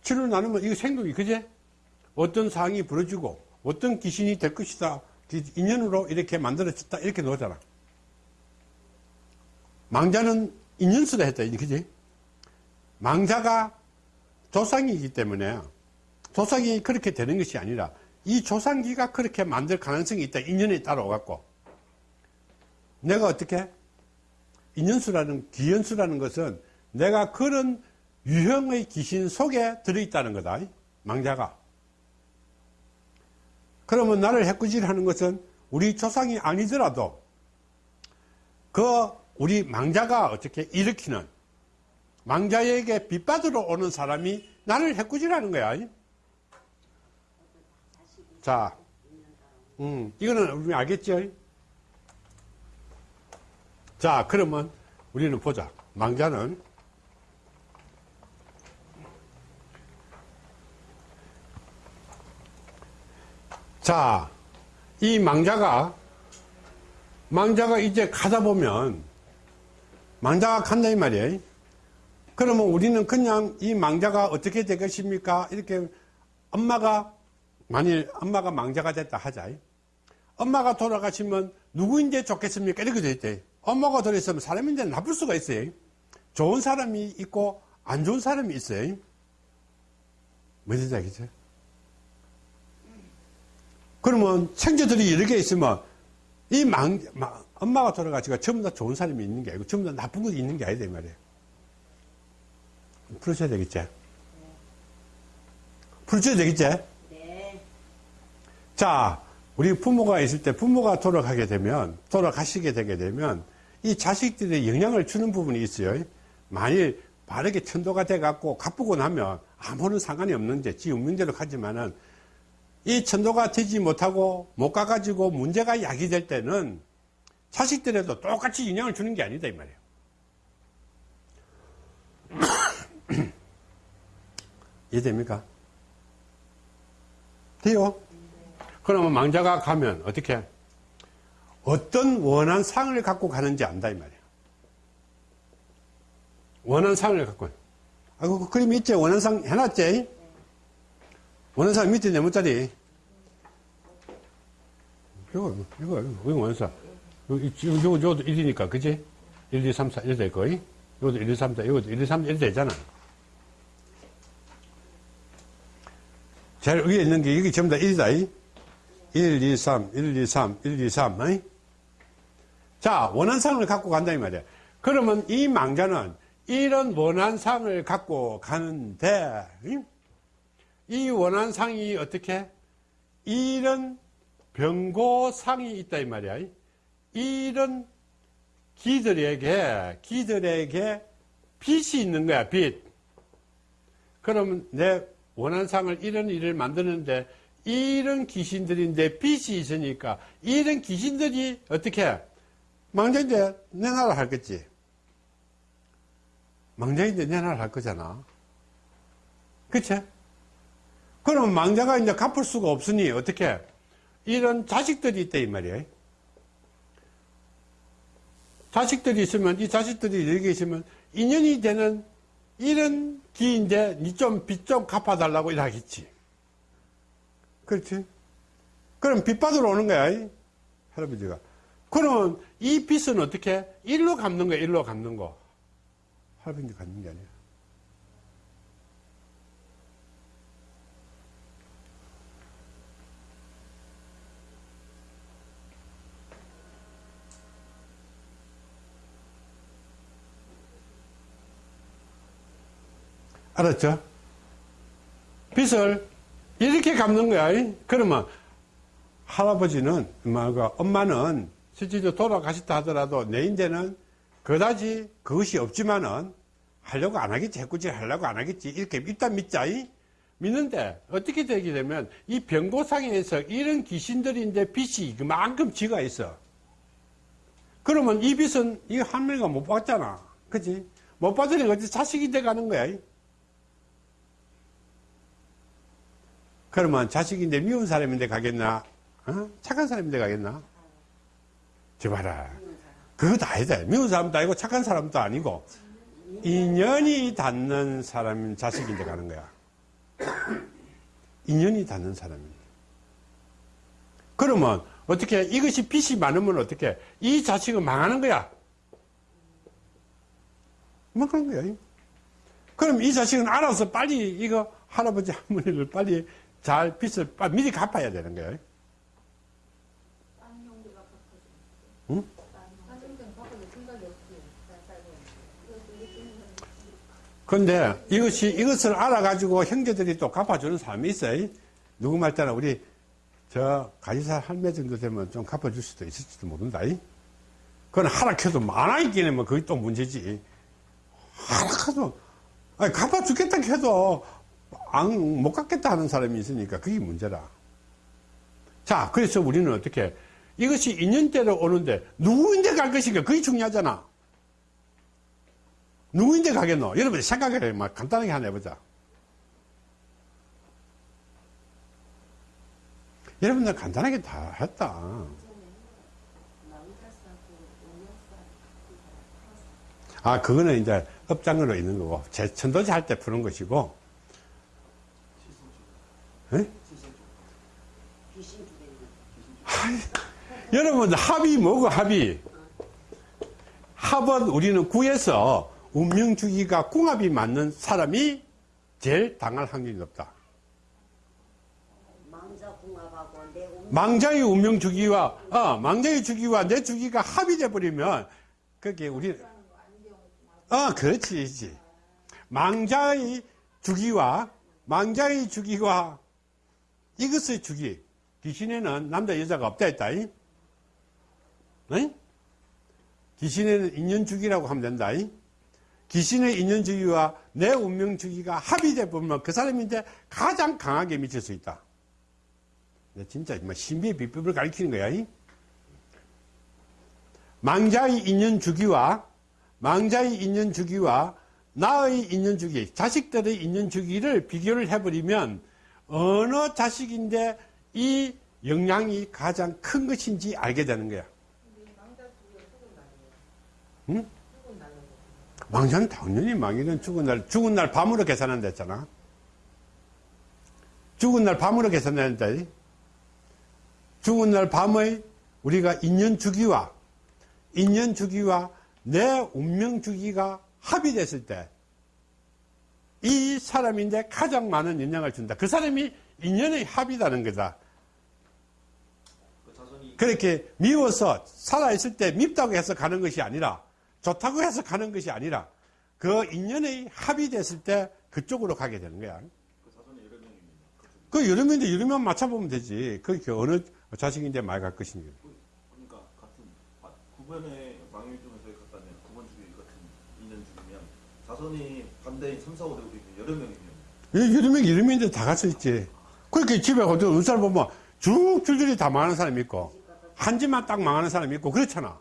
치를 나누면 이거 생동이 그제 어떤 상황이 벌어지고 어떤 귀신이 될 것이다 인연으로 이렇게 만들어졌다 이렇게 놓잖아 망자는 인연수다 했다 그지 망자가 조상이기 때문에 조상이 그렇게 되는 것이 아니라 이 조상기가 그렇게 만들 가능성이 있다 인연에 따라 오갖고 내가 어떻게 인연수라는 기연수라는 것은 내가 그런 유형의 귀신 속에 들어있다는 거다. 망자가. 그러면 나를 해꾸질 하는 것은 우리 조상이 아니더라도 그 우리 망자가 어떻게 일으키는 망자에게 빗받으러 오는 사람이 나를 해꾸질 하는 거야. 자, 음, 이거는 우리 알겠죠? 자, 그러면 우리는 보자. 망자는 자, 이 망자가, 망자가 이제 가다 보면, 망자가 간다 이 말이에요. 그러면 우리는 그냥 이 망자가 어떻게 되겠습니까? 이렇게 엄마가, 만일 엄마가 망자가 됐다 하자. 엄마가 돌아가시면 누구인데 좋겠습니까? 이렇게 돼 있대. 엄마가 돌아있으면 사람인데 나쁠 수가 있어요. 좋은 사람이 있고 안 좋은 사람이 있어요. 뭔지 알겠죠? 그러면 생제들이 개 있으면 이 망, 망- 엄마가 돌아가시고 전부 다 좋은 사람이 있는 게 아니고 전부 다 나쁜 것이 있는 게 아니다 이 말이에요. 풀으셔야 되겠지? 풀으셔야 되겠지? 네. 자, 우리 부모가 있을 때 부모가 돌아가게 되면, 돌아가시게 되게 되면, 이 자식들의 영향을 주는 부분이 있어요. 만일 바르게 천도가 돼 갖고 가쁘고 나면 아무런 상관이 없는데, 지 운명대로 가지만은, 이 천도가 되지 못하고 못 가가지고 문제가 야기될 때는 자식들에도 똑같이 영향을 주는 게 아니다, 이 말이에요. 이해됩니까? 돼요? 그러면 망자가 가면 어떻게? 어떤 원한 상을 갖고 가는지 안다 이 말이에요. 원한 상을 갖고. 아, 그 그림 있지? 원한 상 해놨지? 원한 상 밑에 네모짜리. 이거, 이거, 이거 원한 상. 이거, 이거, 이것도 1이니까, 그지? 1, 2, 3, 4, 1 될 거이? 이것도 1, 2, 3, 4, 이것도 1, 2, 3, 1 되잖아. 제일 위에 있는 게 여기 전부 다 1이다. 1, 2, 3, 1, 2, 3, 1, 2, 3. 어이? 자, 원한상을 갖고 간다, 이 말이야. 그러면 이 망자는 이런 원한상을 갖고 가는데, 응? 이 원한상이 어떻게? 이런 병고상이 있다, 이 말이야. 이런 기들에게, 기들에게 빚이 있는 거야, 빚. 그러면 내 원한상을 이런 일을 만드는데 이런 귀신들인데 빚이 있으니까 이런 귀신들이 어떻게 망자인데 내 나라 할겠지. 망자인데 내 나라 할 거잖아. 그치? 그러면 망자가 이제 갚을 수가 없으니 어떻게 이런 자식들이 있다 이 말이에요. 자식들이 있으면 이 자식들이 여기 있으면 인연이 되는 이런 기인데 니 좀 빚 좀 갚아달라고 이러겠지. 그렇지? 그럼 빚 받으러 오는 거야, 이 할아버지가. 그러면 이 빚은 어떻게? 일로 갚는 거야, 일로 갚는 거. 할아버지 갚는 게 아니야. 알았죠? 빚을 이렇게 갚는 거야. 이? 그러면 할아버지는, 엄마는 실제로 돌아가셨다 하더라도 내인데는 그다지 그것이 없지만은 하려고 안 하겠지. 해꾸질 하려고 안 하겠지. 이렇게 일단 믿자. 이? 믿는데 어떻게 되게 되면 이 병고상에서 이런 귀신들인데 빚이 그만큼 지가 있어. 그러면 이 빚은 이 할머니가 못 받잖아. 그지? 못 받으니까 자식이 돼 가는 거야. 그러면 자식인데 미운 사람인데 가겠나? 어? 착한 사람인데 가겠나? 저 봐라. 그것도 아니다. 미운 사람도 아니고 착한 사람도 아니고 인연이 닿는 사람 자식인데 가는 거야. 인연이 닿는 사람인데. 그러면 어떻게 이것이 빚이 많으면 어떻게 이 자식은 망하는 거야. 망하는 거야. 그럼 이 자식은 알아서 빨리 이거 할아버지 할머니를 빨리 잘 빚을 미리 갚아야 되는 거예요. 응? 근데 이것이, 이것을 알아가지고 형제들이 또 갚아주는 사람이 있어요. 누구 말 때는 우리 저 가지사 할매 정도 되면 좀 갚아줄 수도 있을지도 모른다. 그건 하락해도 많아 있긴 하면 그게 또 문제지. 하락해도, 아니, 갚아주겠다 해도 안, 못 갚겠다 하는 사람이 있으니까 그게 문제라. 자, 그래서 우리는 어떻게, 이것이 인연대로 오는데 누구인데 갈 것인가? 그게 중요하잖아. 누구인데 가겠노? 여러분 생각해 막 간단하게 하나 해보자. 여러분들 간단하게 다 했다. 아, 그거는 이제 업장으로 있는 거고, 제 천도지 할때 푸는 것이고, 에? 귀신 주변에 여러분 합이 뭐고 합이? 합은 우리는 구에서 운명주기가 궁합이 맞는 사람이 제일 당할 확률이 높다. 망자. 망자의 운명 주기와 어, 망자의 주기와 내 주기가 합의돼 버리면 그게 우리 어 그렇지 그렇지 망자의 주기와 망자의 주기와 이것의 주기 귀신에는 남자 여자가 없다 했다 이? 응? 귀신에는 인연 주기라고 하면 된다 이? 귀신의 인연 주기와 내 운명 주기가 합의돼 보면 그 사람인데 가장 강하게 미칠 수 있다. 내 진짜 뭐 신비의 비법을 가리키는 거야. 이? 망자의 인연 주기와 망자의 인연 주기와 나의 인연 주기, 자식들의 인연 주기를 비교를 해버리면 어느 자식인데 이 영향이 가장 큰 것인지 알게 되는 거야. 응? 망자는 당연히 망이는 죽은 날, 죽은 날 밤으로 계산한다 했잖아. 죽은 날 밤으로 계산한다. 죽은 날 밤의 우리가 인연 주기와, 인연 주기와 내 운명 주기가 합의됐을 때, 이 사람인데 가장 많은 인양을 준다. 그 사람이 인연의 합이라는 거다. 그렇게 미워서 살아있을 때 밉다고 해서 가는 것이 아니라 좋다고 해서 가는 것이 아니라 그 인연의 합이 됐을 때 그쪽으로 가게 되는 거야. 그 여러 명인데 여러 명 맞춰보면 되지. 그게 어느 자식인데 많이 갈 것인지. 그러니까 같은 9번의 망일 중에서 같다면 9번 주기 같은 인연 중이면 자손이 반대인 3, 4, 5 되고 있는 여러 명이면 여러 명, 여러 명인데 다갈수 있지. 그렇게 집에 어떤 사람 보면 쭉 줄줄이 다 망하는 사람이 있고, 한 집만 딱 망하는 사람이 있고, 그렇잖아.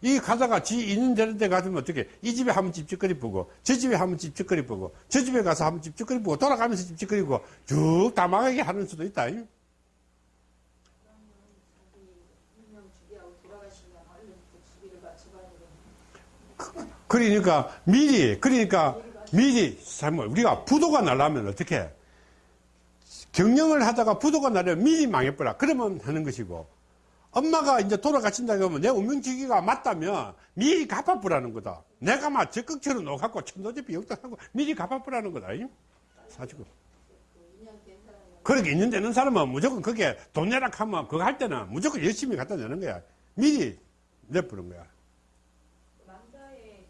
이 가다가 지 있는 데 가면 어떻게, 이 집에 한번 찝찝거리 보고, 저 집에 한번 찝찝거리 보고, 저 집에 가서 한번 찝찝거리 보고, 돌아가면서 찝찝거리고, 쭉 다 망하게 하는 수도 있다. 그 그러니까 미리 그러니까 미리 참 우리가 부도가 나려면 어떻게? 해? 경영을 하다가 부도가 나려면 미리 망해버려. 그러면 하는 것이고. 엄마가 이제 돌아가신다 그러면 내 운명지기가 맞다면 미리 갚아보라는 거다. 내가 막 적극적으로 놓갖고 천도제비 역도하고 미리 갚아보라는 거다. 이? 사주고. 그렇게 있는 되는 사람은 무조건 그게 돈 내라 하면 그거 할 때는 무조건 열심히 갖다 내는 거야. 미리 내버는 거야 남자의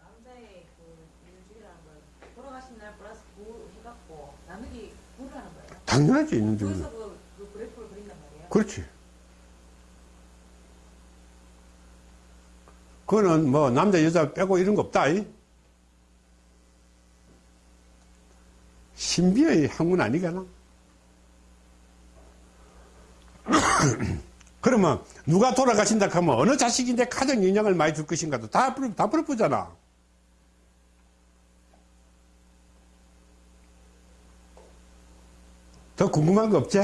남자의 그 일주일이라는 걸 돌아가신 날 플러스 9 해갖고 나누기 9를 하는 거예요. 당연하지 있는 중에 그, 그. 그렇지. 그거는 뭐 남자 여자 빼고 이런 거 없다. 이? 신비의 학문 아니겠나? 그러면 누가 돌아가신다 하면 어느 자식인데 가장 영향을 많이 줄 것인가도 다, 풀- 다 풀어보잖아. 더 궁금한 거 없지?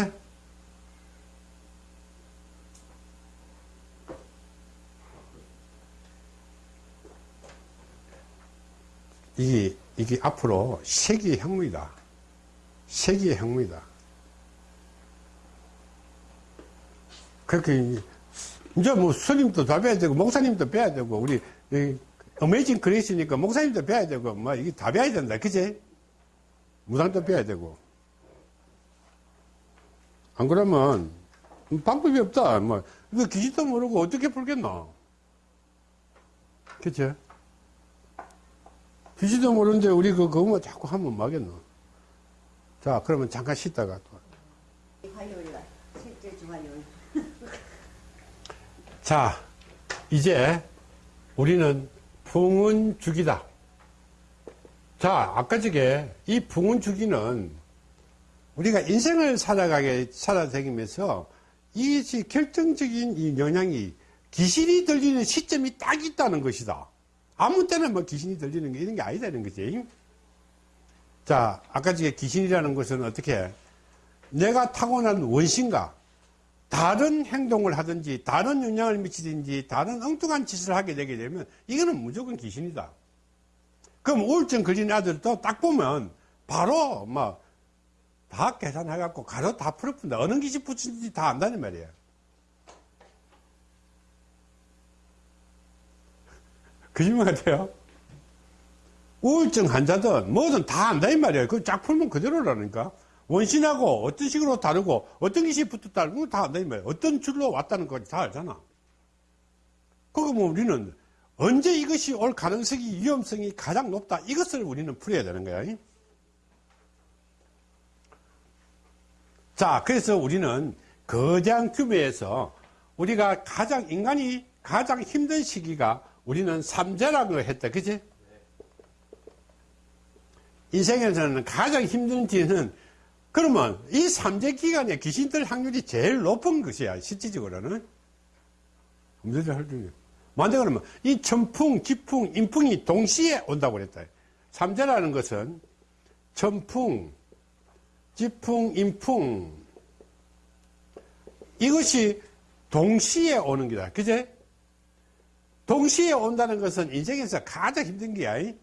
이게, 이게 앞으로 세계의 학문이다. 세계의 학문이다. 그렇게, 이제 뭐 스님도 다 배워야 되고, 목사님도 배워야 되고, 우리, 이 어메이징 그레이스니까 목사님도 배워야 되고, 뭐, 이게 다 배워야 된다. 그지? 무당도 배워야 되고. 안 그러면, 방법이 없다. 뭐, 이거 귀신도 모르고 어떻게 풀겠노? 그치? 귀신도 모르는데 우리 그, 그거 뭐 자꾸 하면 뭐겠노? 자, 그러면 잠깐 쉬다가 또. 화요일 날 셋째 주 화요일 자, 이제 우리는 풍운 주기다. 자, 아까 저게 이 풍운 주기는 우리가 인생을 살아가게 살아다니면서 이것이 결정적인 이 영향이 귀신이 들리는 시점이 딱 있다는 것이다. 아무 때나 뭐 귀신이 들리는 게 이런 게 아니다는 거지. 자, 아까 저게 귀신이라는 것은 어떻게 해? 내가 타고난 원신과 다른 행동을 하든지 다른 영향을 미치든지 다른 엉뚱한 짓을 하게 되게 되면 이거는 무조건 귀신이다. 그럼 우울증 걸린 아들도 딱 보면 바로 뭐 다 계산해갖고 가로 다 풀어푼다. 어느 기지 붙인지 다 안다는 말이에요. 거짓말 같아요. 우울증 환자든 뭐든 다 안다 이 말이에요. 그거 쫙 풀면 그대로라니까. 원신하고 어떤 식으로 다르고 어떤 것이 붙었다는 건다 안다 이 말이에요. 어떤 줄로 왔다는 거다 알잖아. 그거 뭐 우리는 언제 이것이 올 가능성이 위험성이 가장 높다 이것을 우리는 풀어야 되는 거야. 자, 그래서 우리는 거대한 규모에서 우리가 가장 인간이 가장 힘든 시기가 우리는 삼재라고 했다. 그지? 인생에서는 가장 힘든 뒤는 그러면 이 삼재 기간에 귀신 들 확률이 제일 높은 것이야. 실질적으로는. 할 중에. 만데 그러면 이 천풍, 기풍, 인풍이 동시에 온다고 그랬다. 삼재라는 것은 천풍, 지풍, 인풍 이것이 동시에 오는 거다. 그제? 동시에 온다는 것은 인생에서 가장 힘든 게야. 이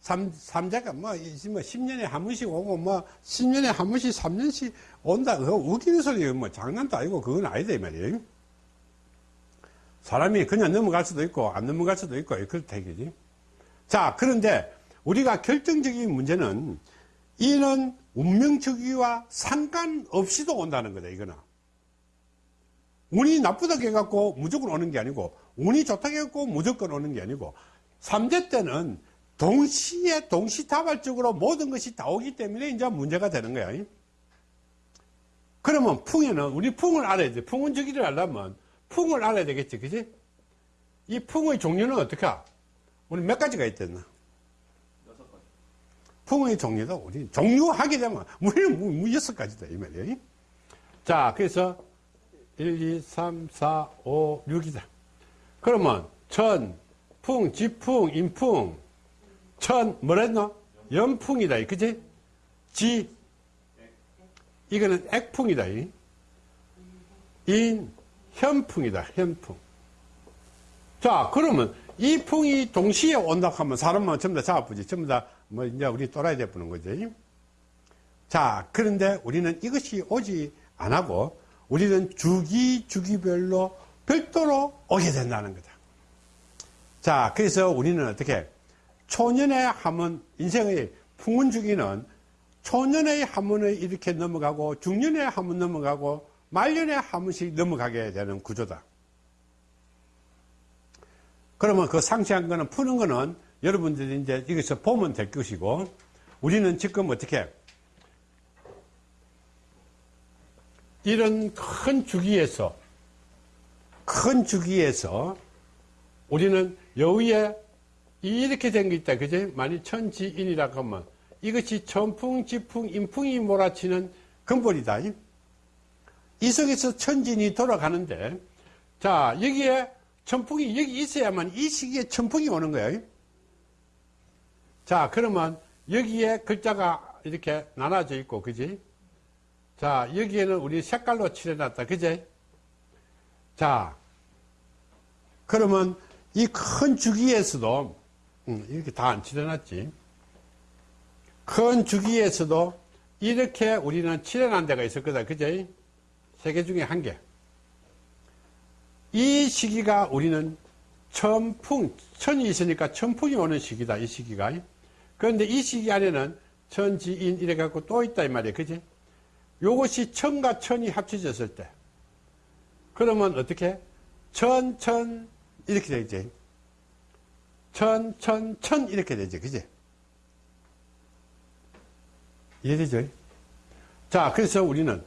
삼, 삼자가 뭐, 이 뭐, 10년에 한 번씩 오고, 뭐, 10년에 한 번씩, 3년씩 온다. 그거 웃기는 소리예요. 뭐, 장난도 아니고, 그건 아니다, 이 말이에요. 사람이 그냥 넘어갈 수도 있고, 안 넘어갈 수도 있고, 그렇다, 이거지. 자, 그런데, 우리가 결정적인 문제는, 이는 운명주기와 상관없이도 온다는 거다, 이거는. 운이 나쁘다고 해갖고 무조건 오는 게 아니고, 운이 좋다고 해갖고 무조건 오는 게 아니고, 삼재 때는 동시에 동시다발적으로 모든 것이 다 오기 때문에 이제 문제가 되는 거야. 그러면 풍에는 우리 풍을 알아야 돼. 풍은 저기를 알려면 풍을 알아야 되겠지, 그지? 이 풍의 종류는 어떻게? 우리 몇 가지가 있댔나? 풍의 종류도 우리 종류하게 되면 우리는 무, 무 여섯 가지다 이 말이에요. 자, 그래서 1, 2, 3, 4, 5, 6이다. 그러면 천, 풍, 지풍, 인풍, 천, 뭐랬노? 연풍이다. 그지? 지, 이거는 액풍이다. 이. 인, 현풍이다. 현풍. 자, 그러면 이 풍이 동시에 온다 하면 사람만 전부 다 잡아보지. 전부 다 뭐 이제 우리 또라이 돼보는 거지. 자, 그런데 우리는 이것이 오지 안 하고 우리는 주기 주기별로 별도로 오게 된다는 거다. 자, 그래서 우리는 어떻게 초년의 한문 인생의 풍운 주기는 초년의 한문을 이렇게 넘어가고 중년의 한문 넘어가고 말년의 한문씩 넘어가게 되는 구조다. 그러면 그 상세한 거는 푸는 거는 여러분들이 이제 여기서 보면 될 것이고 우리는 지금 어떻게 이런 큰 주기에서 큰 주기에서 우리는 여기에 이렇게 된 게 있다. 그지? 만일 천지인이라고 하면 이것이 천풍, 지풍, 인풍이 몰아치는 근본이다. 이 속에서 천진이 돌아가는데 자, 여기에 천풍이 여기 있어야만 이 시기에 천풍이 오는 거예요. 자, 그러면 여기에 글자가 이렇게 나눠져 있고, 그지? 자, 여기에는 우리 색깔로 칠해놨다. 그지? 자, 그러면 이 큰 주기에서도, 음, 이렇게 다 안 칠해놨지. 큰 주기에서도 이렇게 우리는 칠해놓은 데가 있었거든. 그지? 세 개 중에 한 개. 이 시기가 우리는 천풍, 천이 있으니까 천풍이 오는 시기다. 이 시기가. 그런데 이 시기 안에는 천지인 이래 갖고 또 있다 이 말이에요. 그지? 요것이 천과 천이 합쳐졌을 때 그러면 어떻게? 천, 천 이렇게 되지. 천, 천, 천 이렇게 되지. 그지? 이해되죠? 자, 그래서 우리는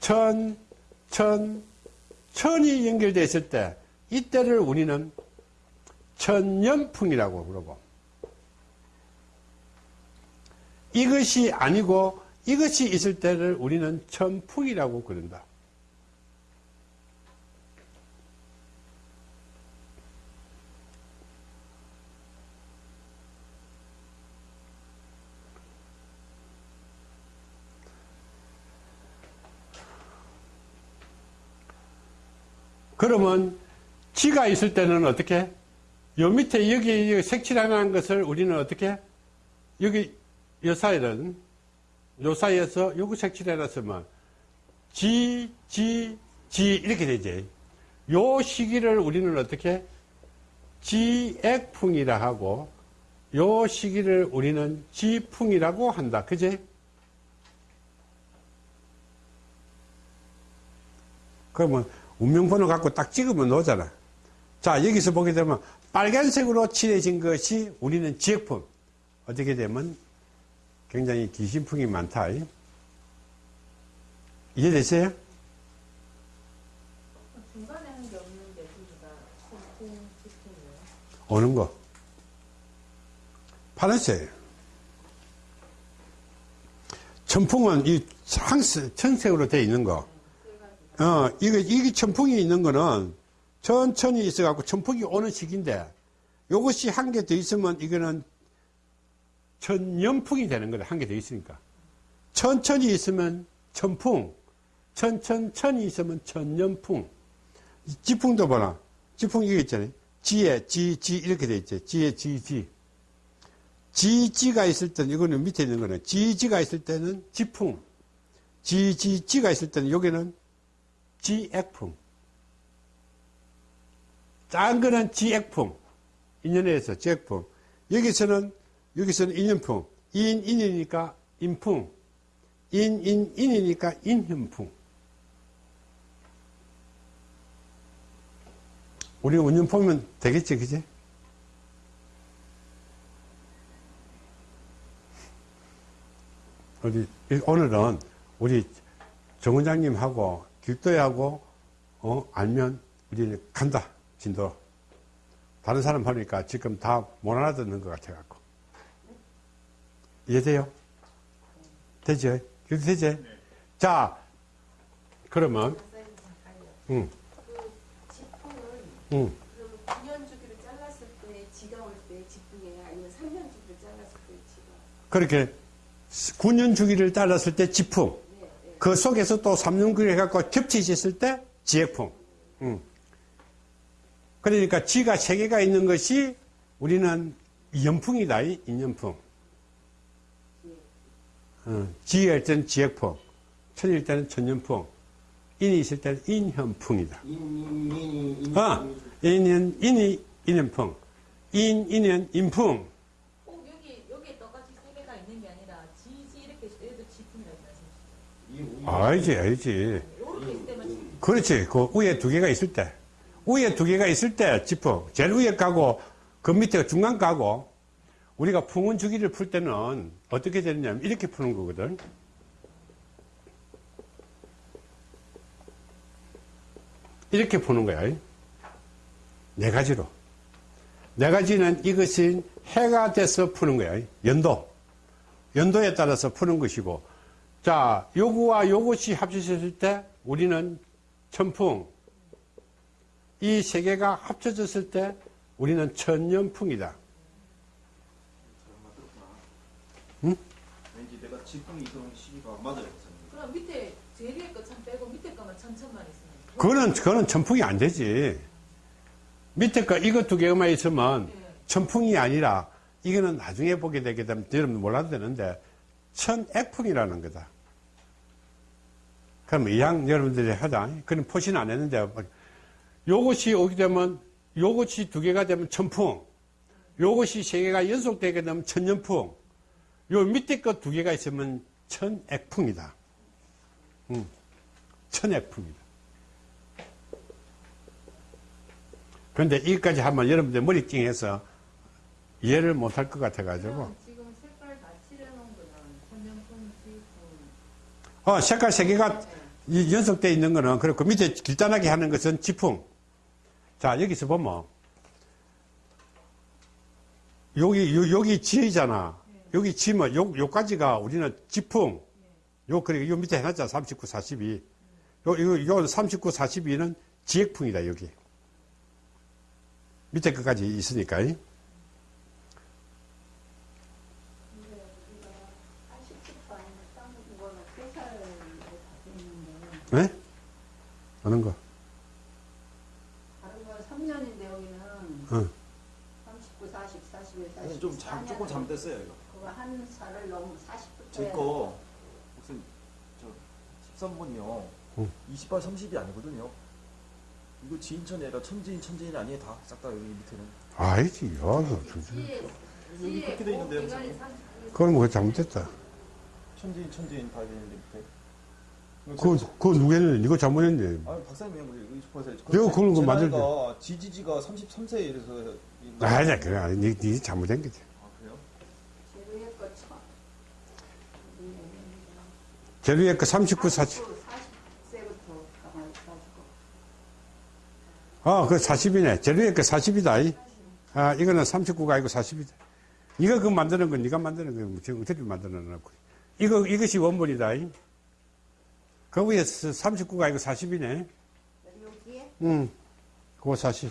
천, 천, 천이 연결되어 있을 때 이때를 우리는 천년풍이라고 그러고 이것이 아니고 이것이 있을 때를 우리는 천풍이라고 그런다. 그러면 지가 있을 때는 어떻게? 요 밑에 여기 색칠하는 것을 우리는 어떻게? 여기 요 사이는 요 사이에서 요거 색칠해놨으면 지, 지, 지 이렇게 되지. 요 시기를 우리는 어떻게? 지액풍이라 하고 요 시기를 우리는 지풍이라고 한다. 그지? 그러면 운명번호 갖고 딱 찍으면 나오잖아. 자, 여기서 보게 되면 빨간색으로 칠해진 것이 우리는 지액풍. 어떻게 되면 굉장히 귀신풍이 많다. 이해되세요? 중간에 한 게 없는데. 오는 거. 파란색. 천풍은 이 항색, 천색으로 되어 있는 거. 어, 이게, 이게 천풍이 있는 거는 천천히 있어갖고 천풍이 오는 시기인데, 요것이 한 개 더 있으면 이거는 천연풍이 되는 거다. 한개 더 있으니까. 천천히 있으면 천풍, 천천천히 있으면 천연풍. 이 지풍도 봐라. 지풍 이거 있잖아요. 지에, 지, 지, 이렇게 돼 있죠. 지에, 지, 지. 지, 지가 있을 때는, 이거는 밑에 있는 거는, 지, 지가 있을 때는 지풍. 지, 지, 지가 있을 때는 여기는 지액풍. 짠 거는 지액풍. 인연에서 지액풍. 여기서는, 여기서는 인연풍. 인, 인이니까 인풍. 인, 인, 인이니까 인현풍. 우리 운전 보면 되겠지, 그지? 우리, 오늘은 우리 정 원장님하고 길도야하고, 어, 알면 우리는 간다, 진도. 다른 사람 하니까 지금 다 못 알아듣는 것 같아갖고. 이해돼요? 되죠? 이렇게 되죠? 자, 그러면. 응, 그 지풍은 응. 그러면 9년 주기를 잘랐을 때 지가 올때 지풍이에요? 아니면 3년 주기를 잘랐을 때 지가? 그렇게 9년 주기를 따랐을 때 지풍, 네, 네. 그 속에서 또 3년 주기를 해갖고 겹치셨을 때 지액풍. 응. 그러니까 지가 세 개가 있는 것이 우리는 연풍이다, 이 인연풍. 어, 지일 때는 지액풍, 천일 때는 천연풍, 인이 있을 때는 인현풍이다. 인 인인이 인. 아, 인연, 인이 인연풍, 인, 인연, 인풍. 꼭 여기 여기에 똑같이 세 개가 있는 게 아니라 지지 이렇게 있을 때도 지풍이라고 말씀하시죠. 알지, 알지. 그렇지. 그 위에 두 개가 있을 때. 위에 두 개가 있을 때 지풍. 제일 위에 가고, 그 밑에 중간 가고, 우리가 풍운 주기를 풀 때는 어떻게 되느냐면 이렇게 푸는 거거든. 이렇게 푸는 거야. 네 가지로. 네 가지는 이것이 해가 돼서 푸는 거야. 연도. 연도에 따라서 푸는 것이고. 자, 요거와 요것이 합쳐졌을 때 우리는 천풍. 이 세 개가 합쳐졌을 때 우리는 천년풍이다. 왠지 내가 지풍이 들어온 시기가 안 맞아요, 선생님. 그럼 밑에 제일 위에 거참 빼고 밑에 거만 천천만 있으면. 그거는, 그거는 천풍이 안 되지. 밑에 거 이거 두 개만 있으면 네. 천풍이 아니라 이거는 나중에 보게 되게 되면 여러분 몰라도 되는데 천액풍이라는 거다. 그럼 이양 여러분들이 하자. 그럼 포신 안 했는데 요것이 오게 되면 요것이 두 개가 되면 천풍. 요것이 세 개가 연속되게 되면 천년풍. 요 밑에 거두 개가 있으면 천액풍이다. 음, 천액풍이다. 그런데 이까지 하면 여러분들 머리 찡해서 이해를 못할 것 같아가지고. 지금 색깔 다 칠해놓은 거는 천연풍, 지풍. 어, 색깔 세 개가 이 연속되어 있는 거는 그렇고 밑에 길단하게 하는 것은 지풍. 자, 여기서 보면 여기, 요, 여기 지이잖아. 여기 지면 요, 요까지가 우리는 지풍. 요, 그리고 요 밑에 해놨잖아. 39, 42. 요, 요, 요 39, 42는 지액풍이다, 여기. 밑에 끝까지 있으니까. 이. 근데 우리가 80도 아니면 딴 거는 3살에 다 됐는데 네? 어느 거? 다른 건 3년인데 여기는 어. 39, 40, 41, 40. 선생님 좀 잘, 조금 잘못됐어요, 이거. 그거 한 살을 너무 40부터 제 거, 무슨, 저, 13번이요. 응. 28, 30이 아니거든요. 이거 지인천이 아니라 천지인, 천지인 아니에요, 다. 싹 다 여기 밑에는. 아니지, 야, 지에, 여기 지에 그렇게 돼. 39일. 그건 뭐 잘못됐다. 천지인, 천지인 다 되는데, 밑에. 그, 그 누구는 이거 잘못했네. 아, 박사님, 우리 싶어서. 내가 그런 거 만들 때. 나이가 지지지가 33세 이래서. 이- 아니야, 그래. 아니, 니, 니 잘못된 거지. 아, 그래요? 제로의 거 쳐. 제루에 그 39, 40. 40세부터 가만히 가지고. 어, 그 40이네. 제루에 그 40이다. 아, 이거는 39가 아니고 40이다. 이거 그 만드는 건 네가 만드는 거 지금 어떻게 만들어 놓고. 이거, 이것이 원본이다. 그 위에 39가 아니고 40이네. 여기에 응. 그거 40.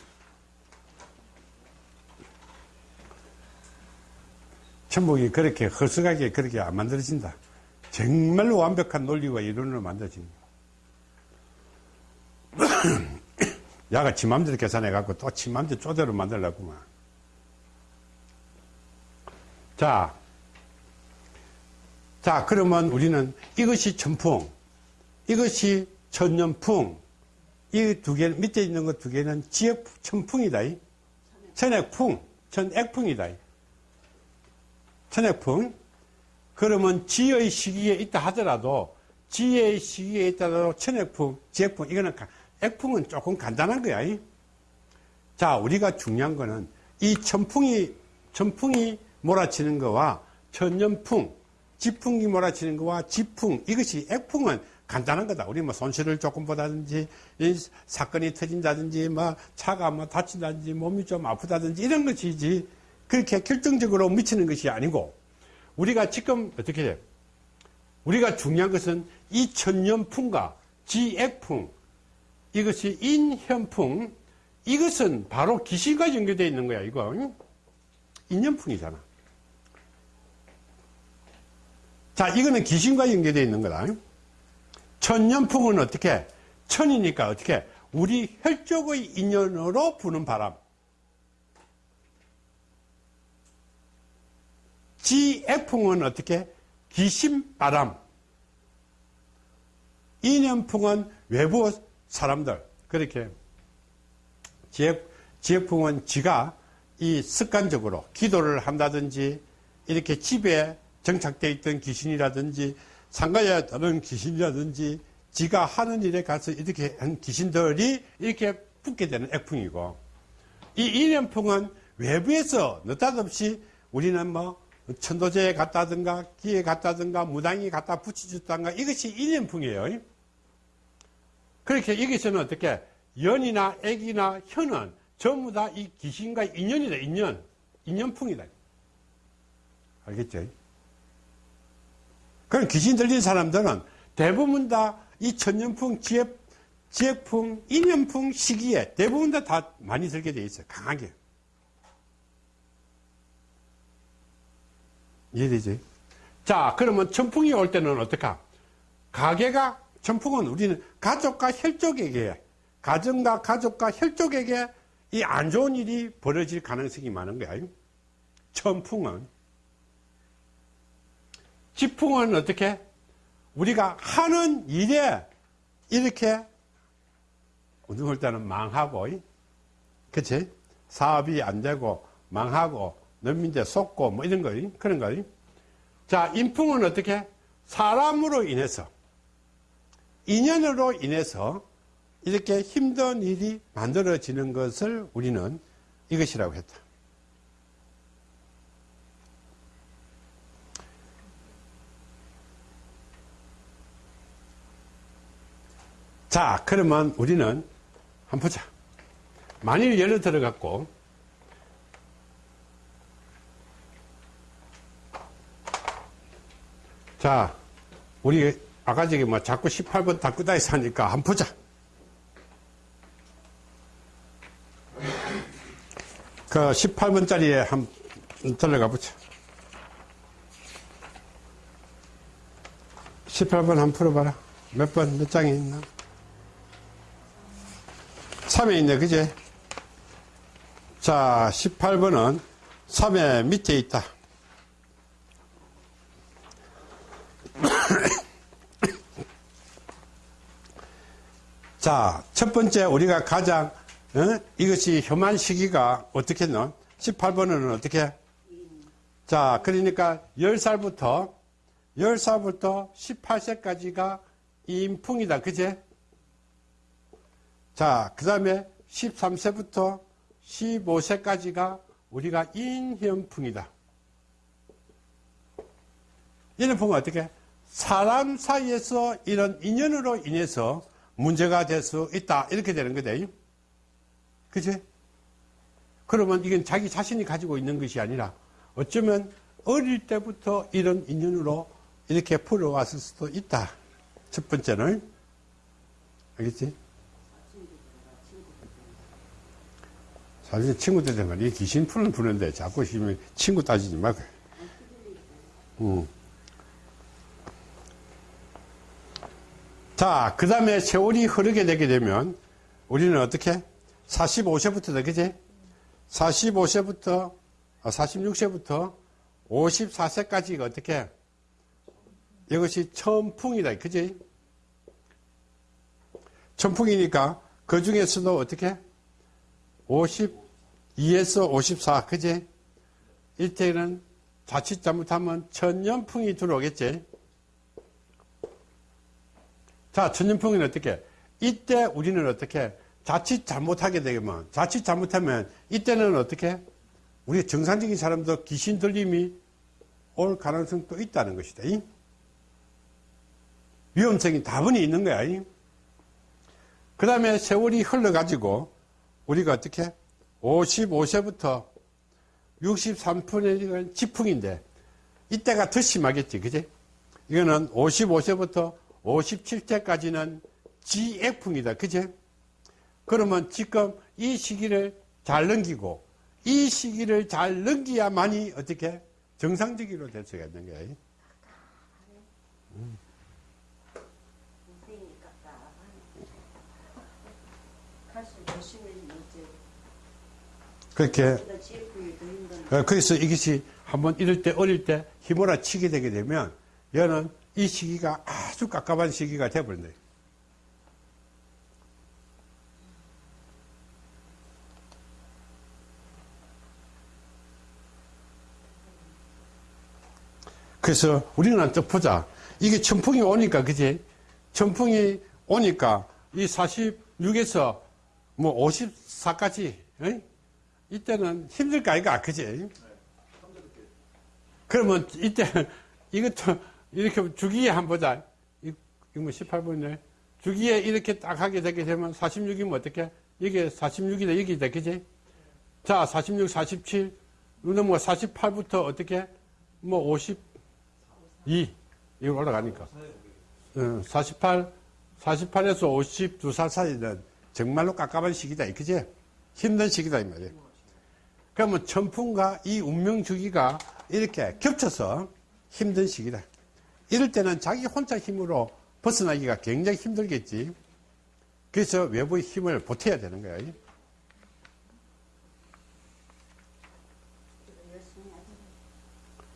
천복이 그렇게 허술하게 그렇게 안 만들어진다. 정말로 완벽한 논리와 이론으로 만들어진다. 야가 지 맘대로 계산해갖고 또 지 맘대로 쪼대로 만들려고만. 자. 자, 그러면 우리는 이것이 천풍, 이것이 천년풍, 이 두 개, 밑에 있는 것 두 개는 지역 천풍이다. 이. 천액풍, 천액풍이다. 이. 천액풍. 그러면 지의 시기에 있다 하더라도, 지의 시기에 있다 하더라도 천액풍, 지액풍, 이거는, 가- 액풍은 조금 간단한 거야. 이. 자, 우리가 중요한 거는 이 천풍이, 천풍이 몰아치는 거와 천년풍, 지풍이 몰아치는 거와 지풍, 이것이 액풍은 간단한 거다. 우리 뭐 손실을 조금 보다든지, 이 사건이 터진다든지, 뭐 차가 뭐 다친다든지, 몸이 좀 아프다든지 이런 것이지, 그렇게 결정적으로 미치는 것이 아니고, 우리가 지금 어떻게 돼요? 우리가 중요한 것은 이 천년풍과 지액풍, 이것이 인현풍, 이것은 바로 귀신과 연결되어 있는 거야, 이거. 인연풍이잖아. 자, 이거는 귀신과 연결되어 있는 거다. 천년풍은 어떻게? 천이니까 어떻게? 우리 혈족의 인연으로 부는 바람. 지액풍은 어떻게? 귀신 바람. 인연풍은 외부 사람들. 그렇게. 지액, 지액풍은 지가 이 습관적으로 기도를 한다든지 이렇게 집에 정착되어 있던 귀신이라든지 상가에 다른 귀신이라든지 지가 하는 일에 가서 이렇게 한 귀신들이 이렇게 붙게 되는 액풍이고 이 인연풍은 외부에서 느닷없이 우리는 뭐 천도제에 갔다든가 기에 갔다든가 무당이 갖다 붙여줬다든가 이것이 인연풍이에요. 그렇게 여기서는 어떻게 연이나 액이나 혀는 전부 다 이 귀신과 인연이다 인연 인연풍이다 알겠죠? 그럼 귀신 들린 사람들은 대부분 다 이 천년풍, 지액, 지액풍, 인연풍 시기에 대부분 다, 다 많이 들게 돼 있어요. 강하게. 이해되지? 자, 그러면 천풍이 올 때는 어떡하? 가게가, 천풍은 우리는 가족과 혈족에게, 가정과 가족과 혈족에게 이 안 좋은 일이 벌어질 가능성이 많은 거야. 천풍은. 지풍은 어떻게? 우리가 하는 일에 이렇게 어느 때는 망하고, 그치? 사업이 안 되고, 망하고, 넘민데 속고, 뭐 이런 거, 그런 거. 자, 인풍은 어떻게? 사람으로 인해서, 인연으로 인해서 이렇게 힘든 일이 만들어지는 것을 우리는 이것이라고 했다. 자, 그러면 우리는 한번 보자. 만일 예를 들어 갖고 자, 우리 아까 저기 뭐 자꾸 18번 닦고다니서 하니까 한번 보자. 그 18번짜리에 한번 들어가 보자. 18번 한번 풀어봐라. 몇 번, 몇 장이 있나? 3에 있네, 그제? 자, 18번은 3의 밑에 있다. 자, 첫 번째 우리가 가장 어? 이것이 혐한 시기가 어떻게 했노? 18번은 어떻게? 자, 그러니까 10살부터 10살부터 18세까지가 인풍이다. 그제? 자, 그 다음에 13세부터 15세까지가 우리가 인현풍이다. 인현풍은 어떻게? 사람 사이에서 이런 인연으로 인해서 문제가 될 수 있다. 이렇게 되는 거다. 그치? 그러면 이건 자기 자신이 가지고 있는 것이 아니라 어쩌면 어릴 때부터 이런 인연으로 이렇게 풀어왔을 수도 있다. 첫 번째는. 알겠지? 사실 친구들 된 거니 귀신 푸는 푸는데 자꾸 친구 따지지 말고. 응. 자, 그 다음에 세월이 흐르게 되게 되면 우리는 어떻게? 45세부터, 그지? 45세부터, 46세부터 54세까지가 어떻게? 이것이 천풍이다, 그지? 천풍이니까 그 중에서도 어떻게? 52에서 54, 그지? 이때는 자칫 잘못하면 천년풍이 들어오겠지? 자, 천년풍은 어떻게? 이때 우리는 어떻게? 자칫 잘못하게 되면, 자칫 잘못하면, 이때는 어떻게? 우리 정상적인 사람도 귀신 들림이 올 가능성도 있다는 것이다. 위험성이 다분히 있는 거야. 그 다음에 세월이 흘러가지고, 우리가 어떻게? 55세부터 63%는 지풍인데, 이때가 더 심하겠지, 그지? 이거는 55세부터 57세까지는 GF입니다, 그지? 그러면 지금 이 시기를 잘 넘기고 이 시기를 잘 넘기야만이 어떻게 정상적으로 될 수가 있는 거예요. 그렇게 어, 그래서 이것이 한번 이럴 때 어릴 때 힘으로 치게 되게 되면 얘는 이 시기가 아주 깝깝한 시기가 되어버린다. 그래서 우리는 또 보자. 이게 천풍이 오니까, 그지? 천풍이 오니까 이 46에서 뭐 54까지, 이때는 힘들 거 아이가, 그지? 그러면 이때 이것도 이렇게 주기에 한번 보자. 이- 이거 뭐 18분이네. 주기에 이렇게 딱 하게 되게 되면 46이면 어떻게? 이게 46이다, 여기다, 그지? 자, 46, 47, 넘어가 48부터 어떻게? 뭐 52, 이거 올라가니까. 어, 48, 48에서 52살 사이는 정말로 깝깝한 시기다, 그지? 힘든 시기다, 이 말이에요. 그러면 천풍과 이 운명 주기가 이렇게 겹쳐서 힘든 시기다. 이럴 때는 자기 혼자 힘으로 벗어나기가 굉장히 힘들겠지. 그래서 외부의 힘을 보태야 되는 거야.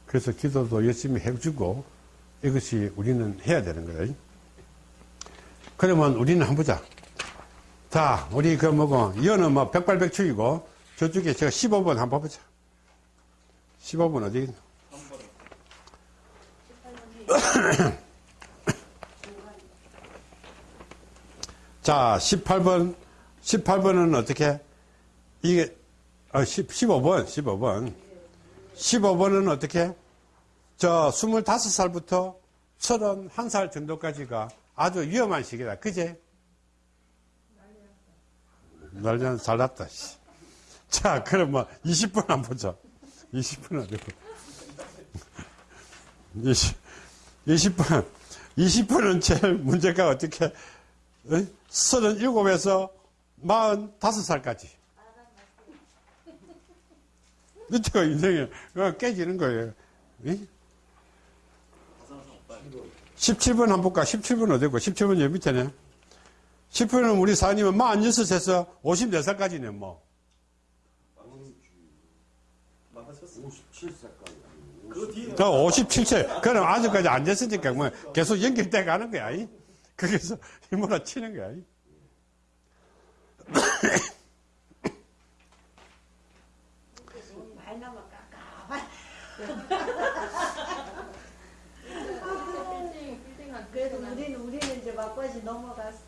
그래서 기도도 열심히 해주고 이것이 우리는 해야 되는 거예요. 그러면 우리는 한번 보자. 자, 우리 그 뭐고, 이거는 뭐 백발백중이고 저쪽에 제가 15번 한번 보자. 15번 어디? 자, 18번, 18번은 어떻게? 이게, 어, 10, 15번, 15번. 15번은 어떻게? 저 25살부터 31살 정도까지가 아주 위험한 시기다. 그제? 난리는 잘 났다. 씨. 자, 그럼 뭐 20분 한번 보자. 20분 어디고? 20, 20분. 20분은 제일 문제가 어떻게? 어? 37에서 45살까지. 이때가 인생이 어, 깨지는 거예요. 이? 17번 한번 볼까? 17번 어디고? 17번 여기 밑에네. 17번은 우리 사님은 46에서 54살까지네, 뭐. 망 하셨어요. 57세까지. 그 뒤에 저 57세. 그럼 아직까지 안 됐으니까 뭐 계속 연결돼 가는 거야. 이? 거기서 힘으로 치는 거야. 이? 말 나면 깝깝하네. 빌딩 빌딩한 그래도 우리는 우리는 이제 막바지 넘어갔어.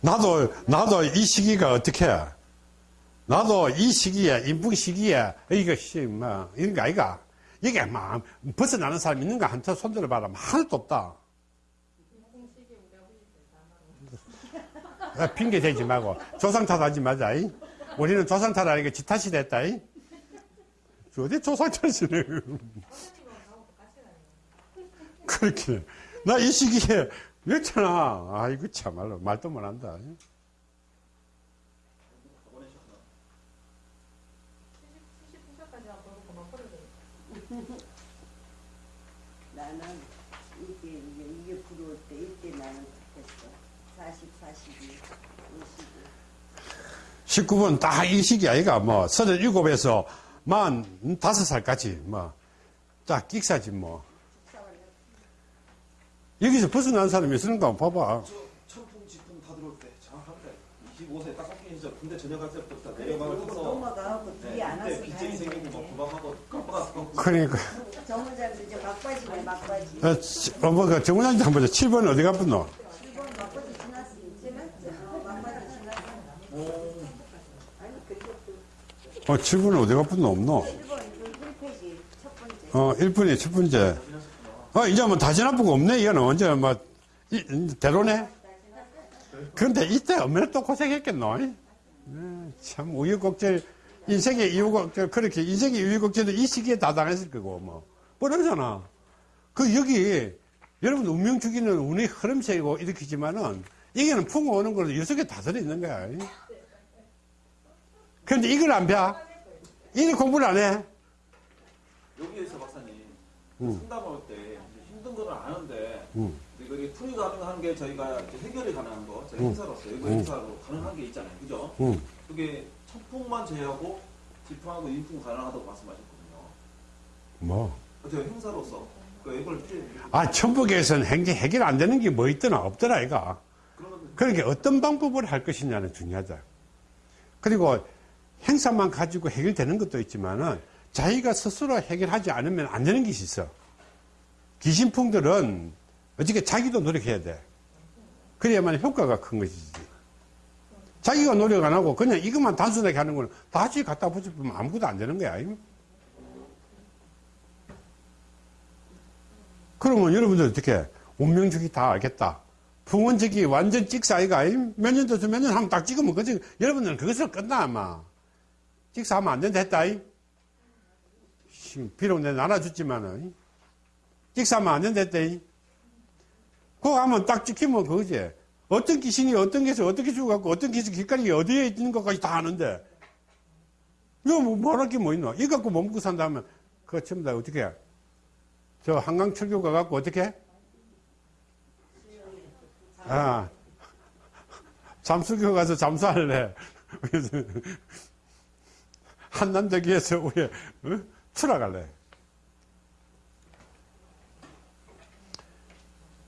나도, 나도 이 시기가 어떻게 해? 나도 이 시기에, 인풍 시기에, 이거, 씨, 뭐, 이런 거 아이가? 이게 막, 벗어나는 사람 있는가? 한테 손들어 봐라. 뭐 하나도 없다. 야, 핑계 대지 말고, 조상 탓하지 마자, 이. 우리는 조상 탓하니까 지 탓이 됐다, 이. 어디 조상 탓이네. 그렇게. 나 이 시기에, 그렇잖아. 아이고, 참말로. 말도 못 한다. 이. 보내셨나? 79살까지 하고 그만 버려야 돼. 나는 이게, 이게, 이게 부러울 때 이때 나는 됐어. 40, 42, 50. 19번 딱이 시기 아이가 뭐, 37에서 45살까지 뭐, 딱 끽사지 뭐. 여기서 벗어난 사람이 있는가 봐봐. 저 천풍 지풍 다 들어올 때 정확합니다. 25세 딱 꺾이기 전 군대 전역할 때부터 타서 넘어가고 뒤에 안 와서 빚쟁이 생기고 막 구박하고 깜빡하고 그러니까. 정원장도 이제 막바지네, 막바지. 어, 치- 어, 뭐, 그 정문장도 한번 보자. 7번 어디 갔었노? 7번 막바지 지났어. 지났죠. 어, 막바지 지났어. 아니, 어, 7번 어디 갔었노? 없노? 1번, 그 1페이지 첫 번째. 어, 1번이 첫 번째. 어, 이제 뭐 다시 거 없네. 이거는 언제 뭐, 이, 이, 대로네? 근데 이때 얼마나 또 고생했겠노? 네, 참, 우유곡절, 인생의 이유곡절, 그렇게, 인생의 이유곡절도 이 시기에 다 당했을 거고, 뭐. 뻔하잖아. 그 여기 여러분 운명 주기는 운의 흐름색이고 일으키지만은 이게는 풍어 오는 거는 여섯 개 다 들어있는 거야. 그런데 이걸 안 봐? 이 공부를 안 해? 여기에서 박사님 음. 상담할 때 힘든 거는 아는데 음. 이게 풀이 가능한 게 저희가 해결이 가능한 거 저희 음. 행사로서 이거 음. 행사로 가능한 게 있잖아요. 그죠? 응. 그게 천풍만 제외하고 지풍하고 인풍 가능하다고 말씀하셨거든요. 뭐. 그 이걸 이제 아, 천북에서는 행제 해결 안 되는 게 뭐 있더나 없더라, 이가. 그러니까 어떤 방법으로 할 것이냐는 중요하다. 그리고 행사만 가지고 해결되는 것도 있지만은 자기가 스스로 해결하지 않으면 안 되는 것이 있어. 귀신풍들은 어떻게 자기도 노력해야 돼. 그래야만 효과가 큰 것이지. 자기가 노력 안 하고 그냥 이것만 단순하게 하는 거는 다시 갖다 붙여보면 아무것도 안 되는 거야. 그러면 여러분들 어떻게 운명주기 다 알겠다. 풍원적이 완전 찍사이가 몇 년도 몇년 하면 딱 찍으면 그지? 여러분들은 그것으로 끝나 아마. 찍사하면 안 된다 했다 비록 내가 나눠줬지만은 찍사하면 안 된다 했다 이. 그거 하면 딱 찍히면 그거지. 어떤 귀신이 어떤 게서 어떻게 죽어갖고 어떤 게서 길가리 어디에 있는 것까지 다 아는데. 이거 뭐 뭐할 게뭐 있노? 이거 갖고 못 먹고 산다 하면 그거 전부 다 어떻게 해? 저 한강 철교 가갖고 어떻게 해? 아, 잠수교 가서 잠수할래. 그래서 한남대교에서 우리 어? 출하갈래.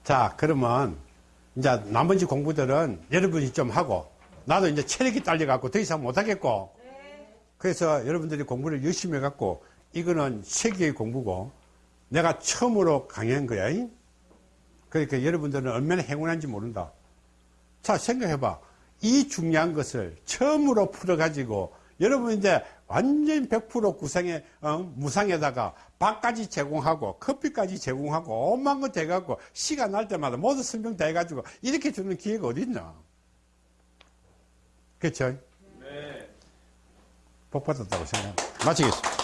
자, 그러면 이제 나머지 공부들은 여러분이 좀 하고 나도 이제 체력이 딸려갖고 더 이상 못하겠고 그래서 여러분들이 공부를 열심히 해갖고 이거는 세계의 공부고 내가 처음으로 강의한 거야. 잉? 그러니까 여러분들은 얼마나 행운한지 모른다. 자, 생각해봐. 이 중요한 것을 처음으로 풀어 가지고 여러분 이제 완전 100% 구상에, 어, 무상에다가 밥까지 제공하고 커피까지 제공하고 오만 거 돼갖고 시간 날 때마다 모두 설명 다 해가지고 이렇게 주는 기회가 어딨냐. 그쵸? 네. 복 받았다고 생각. 마치겠습니다.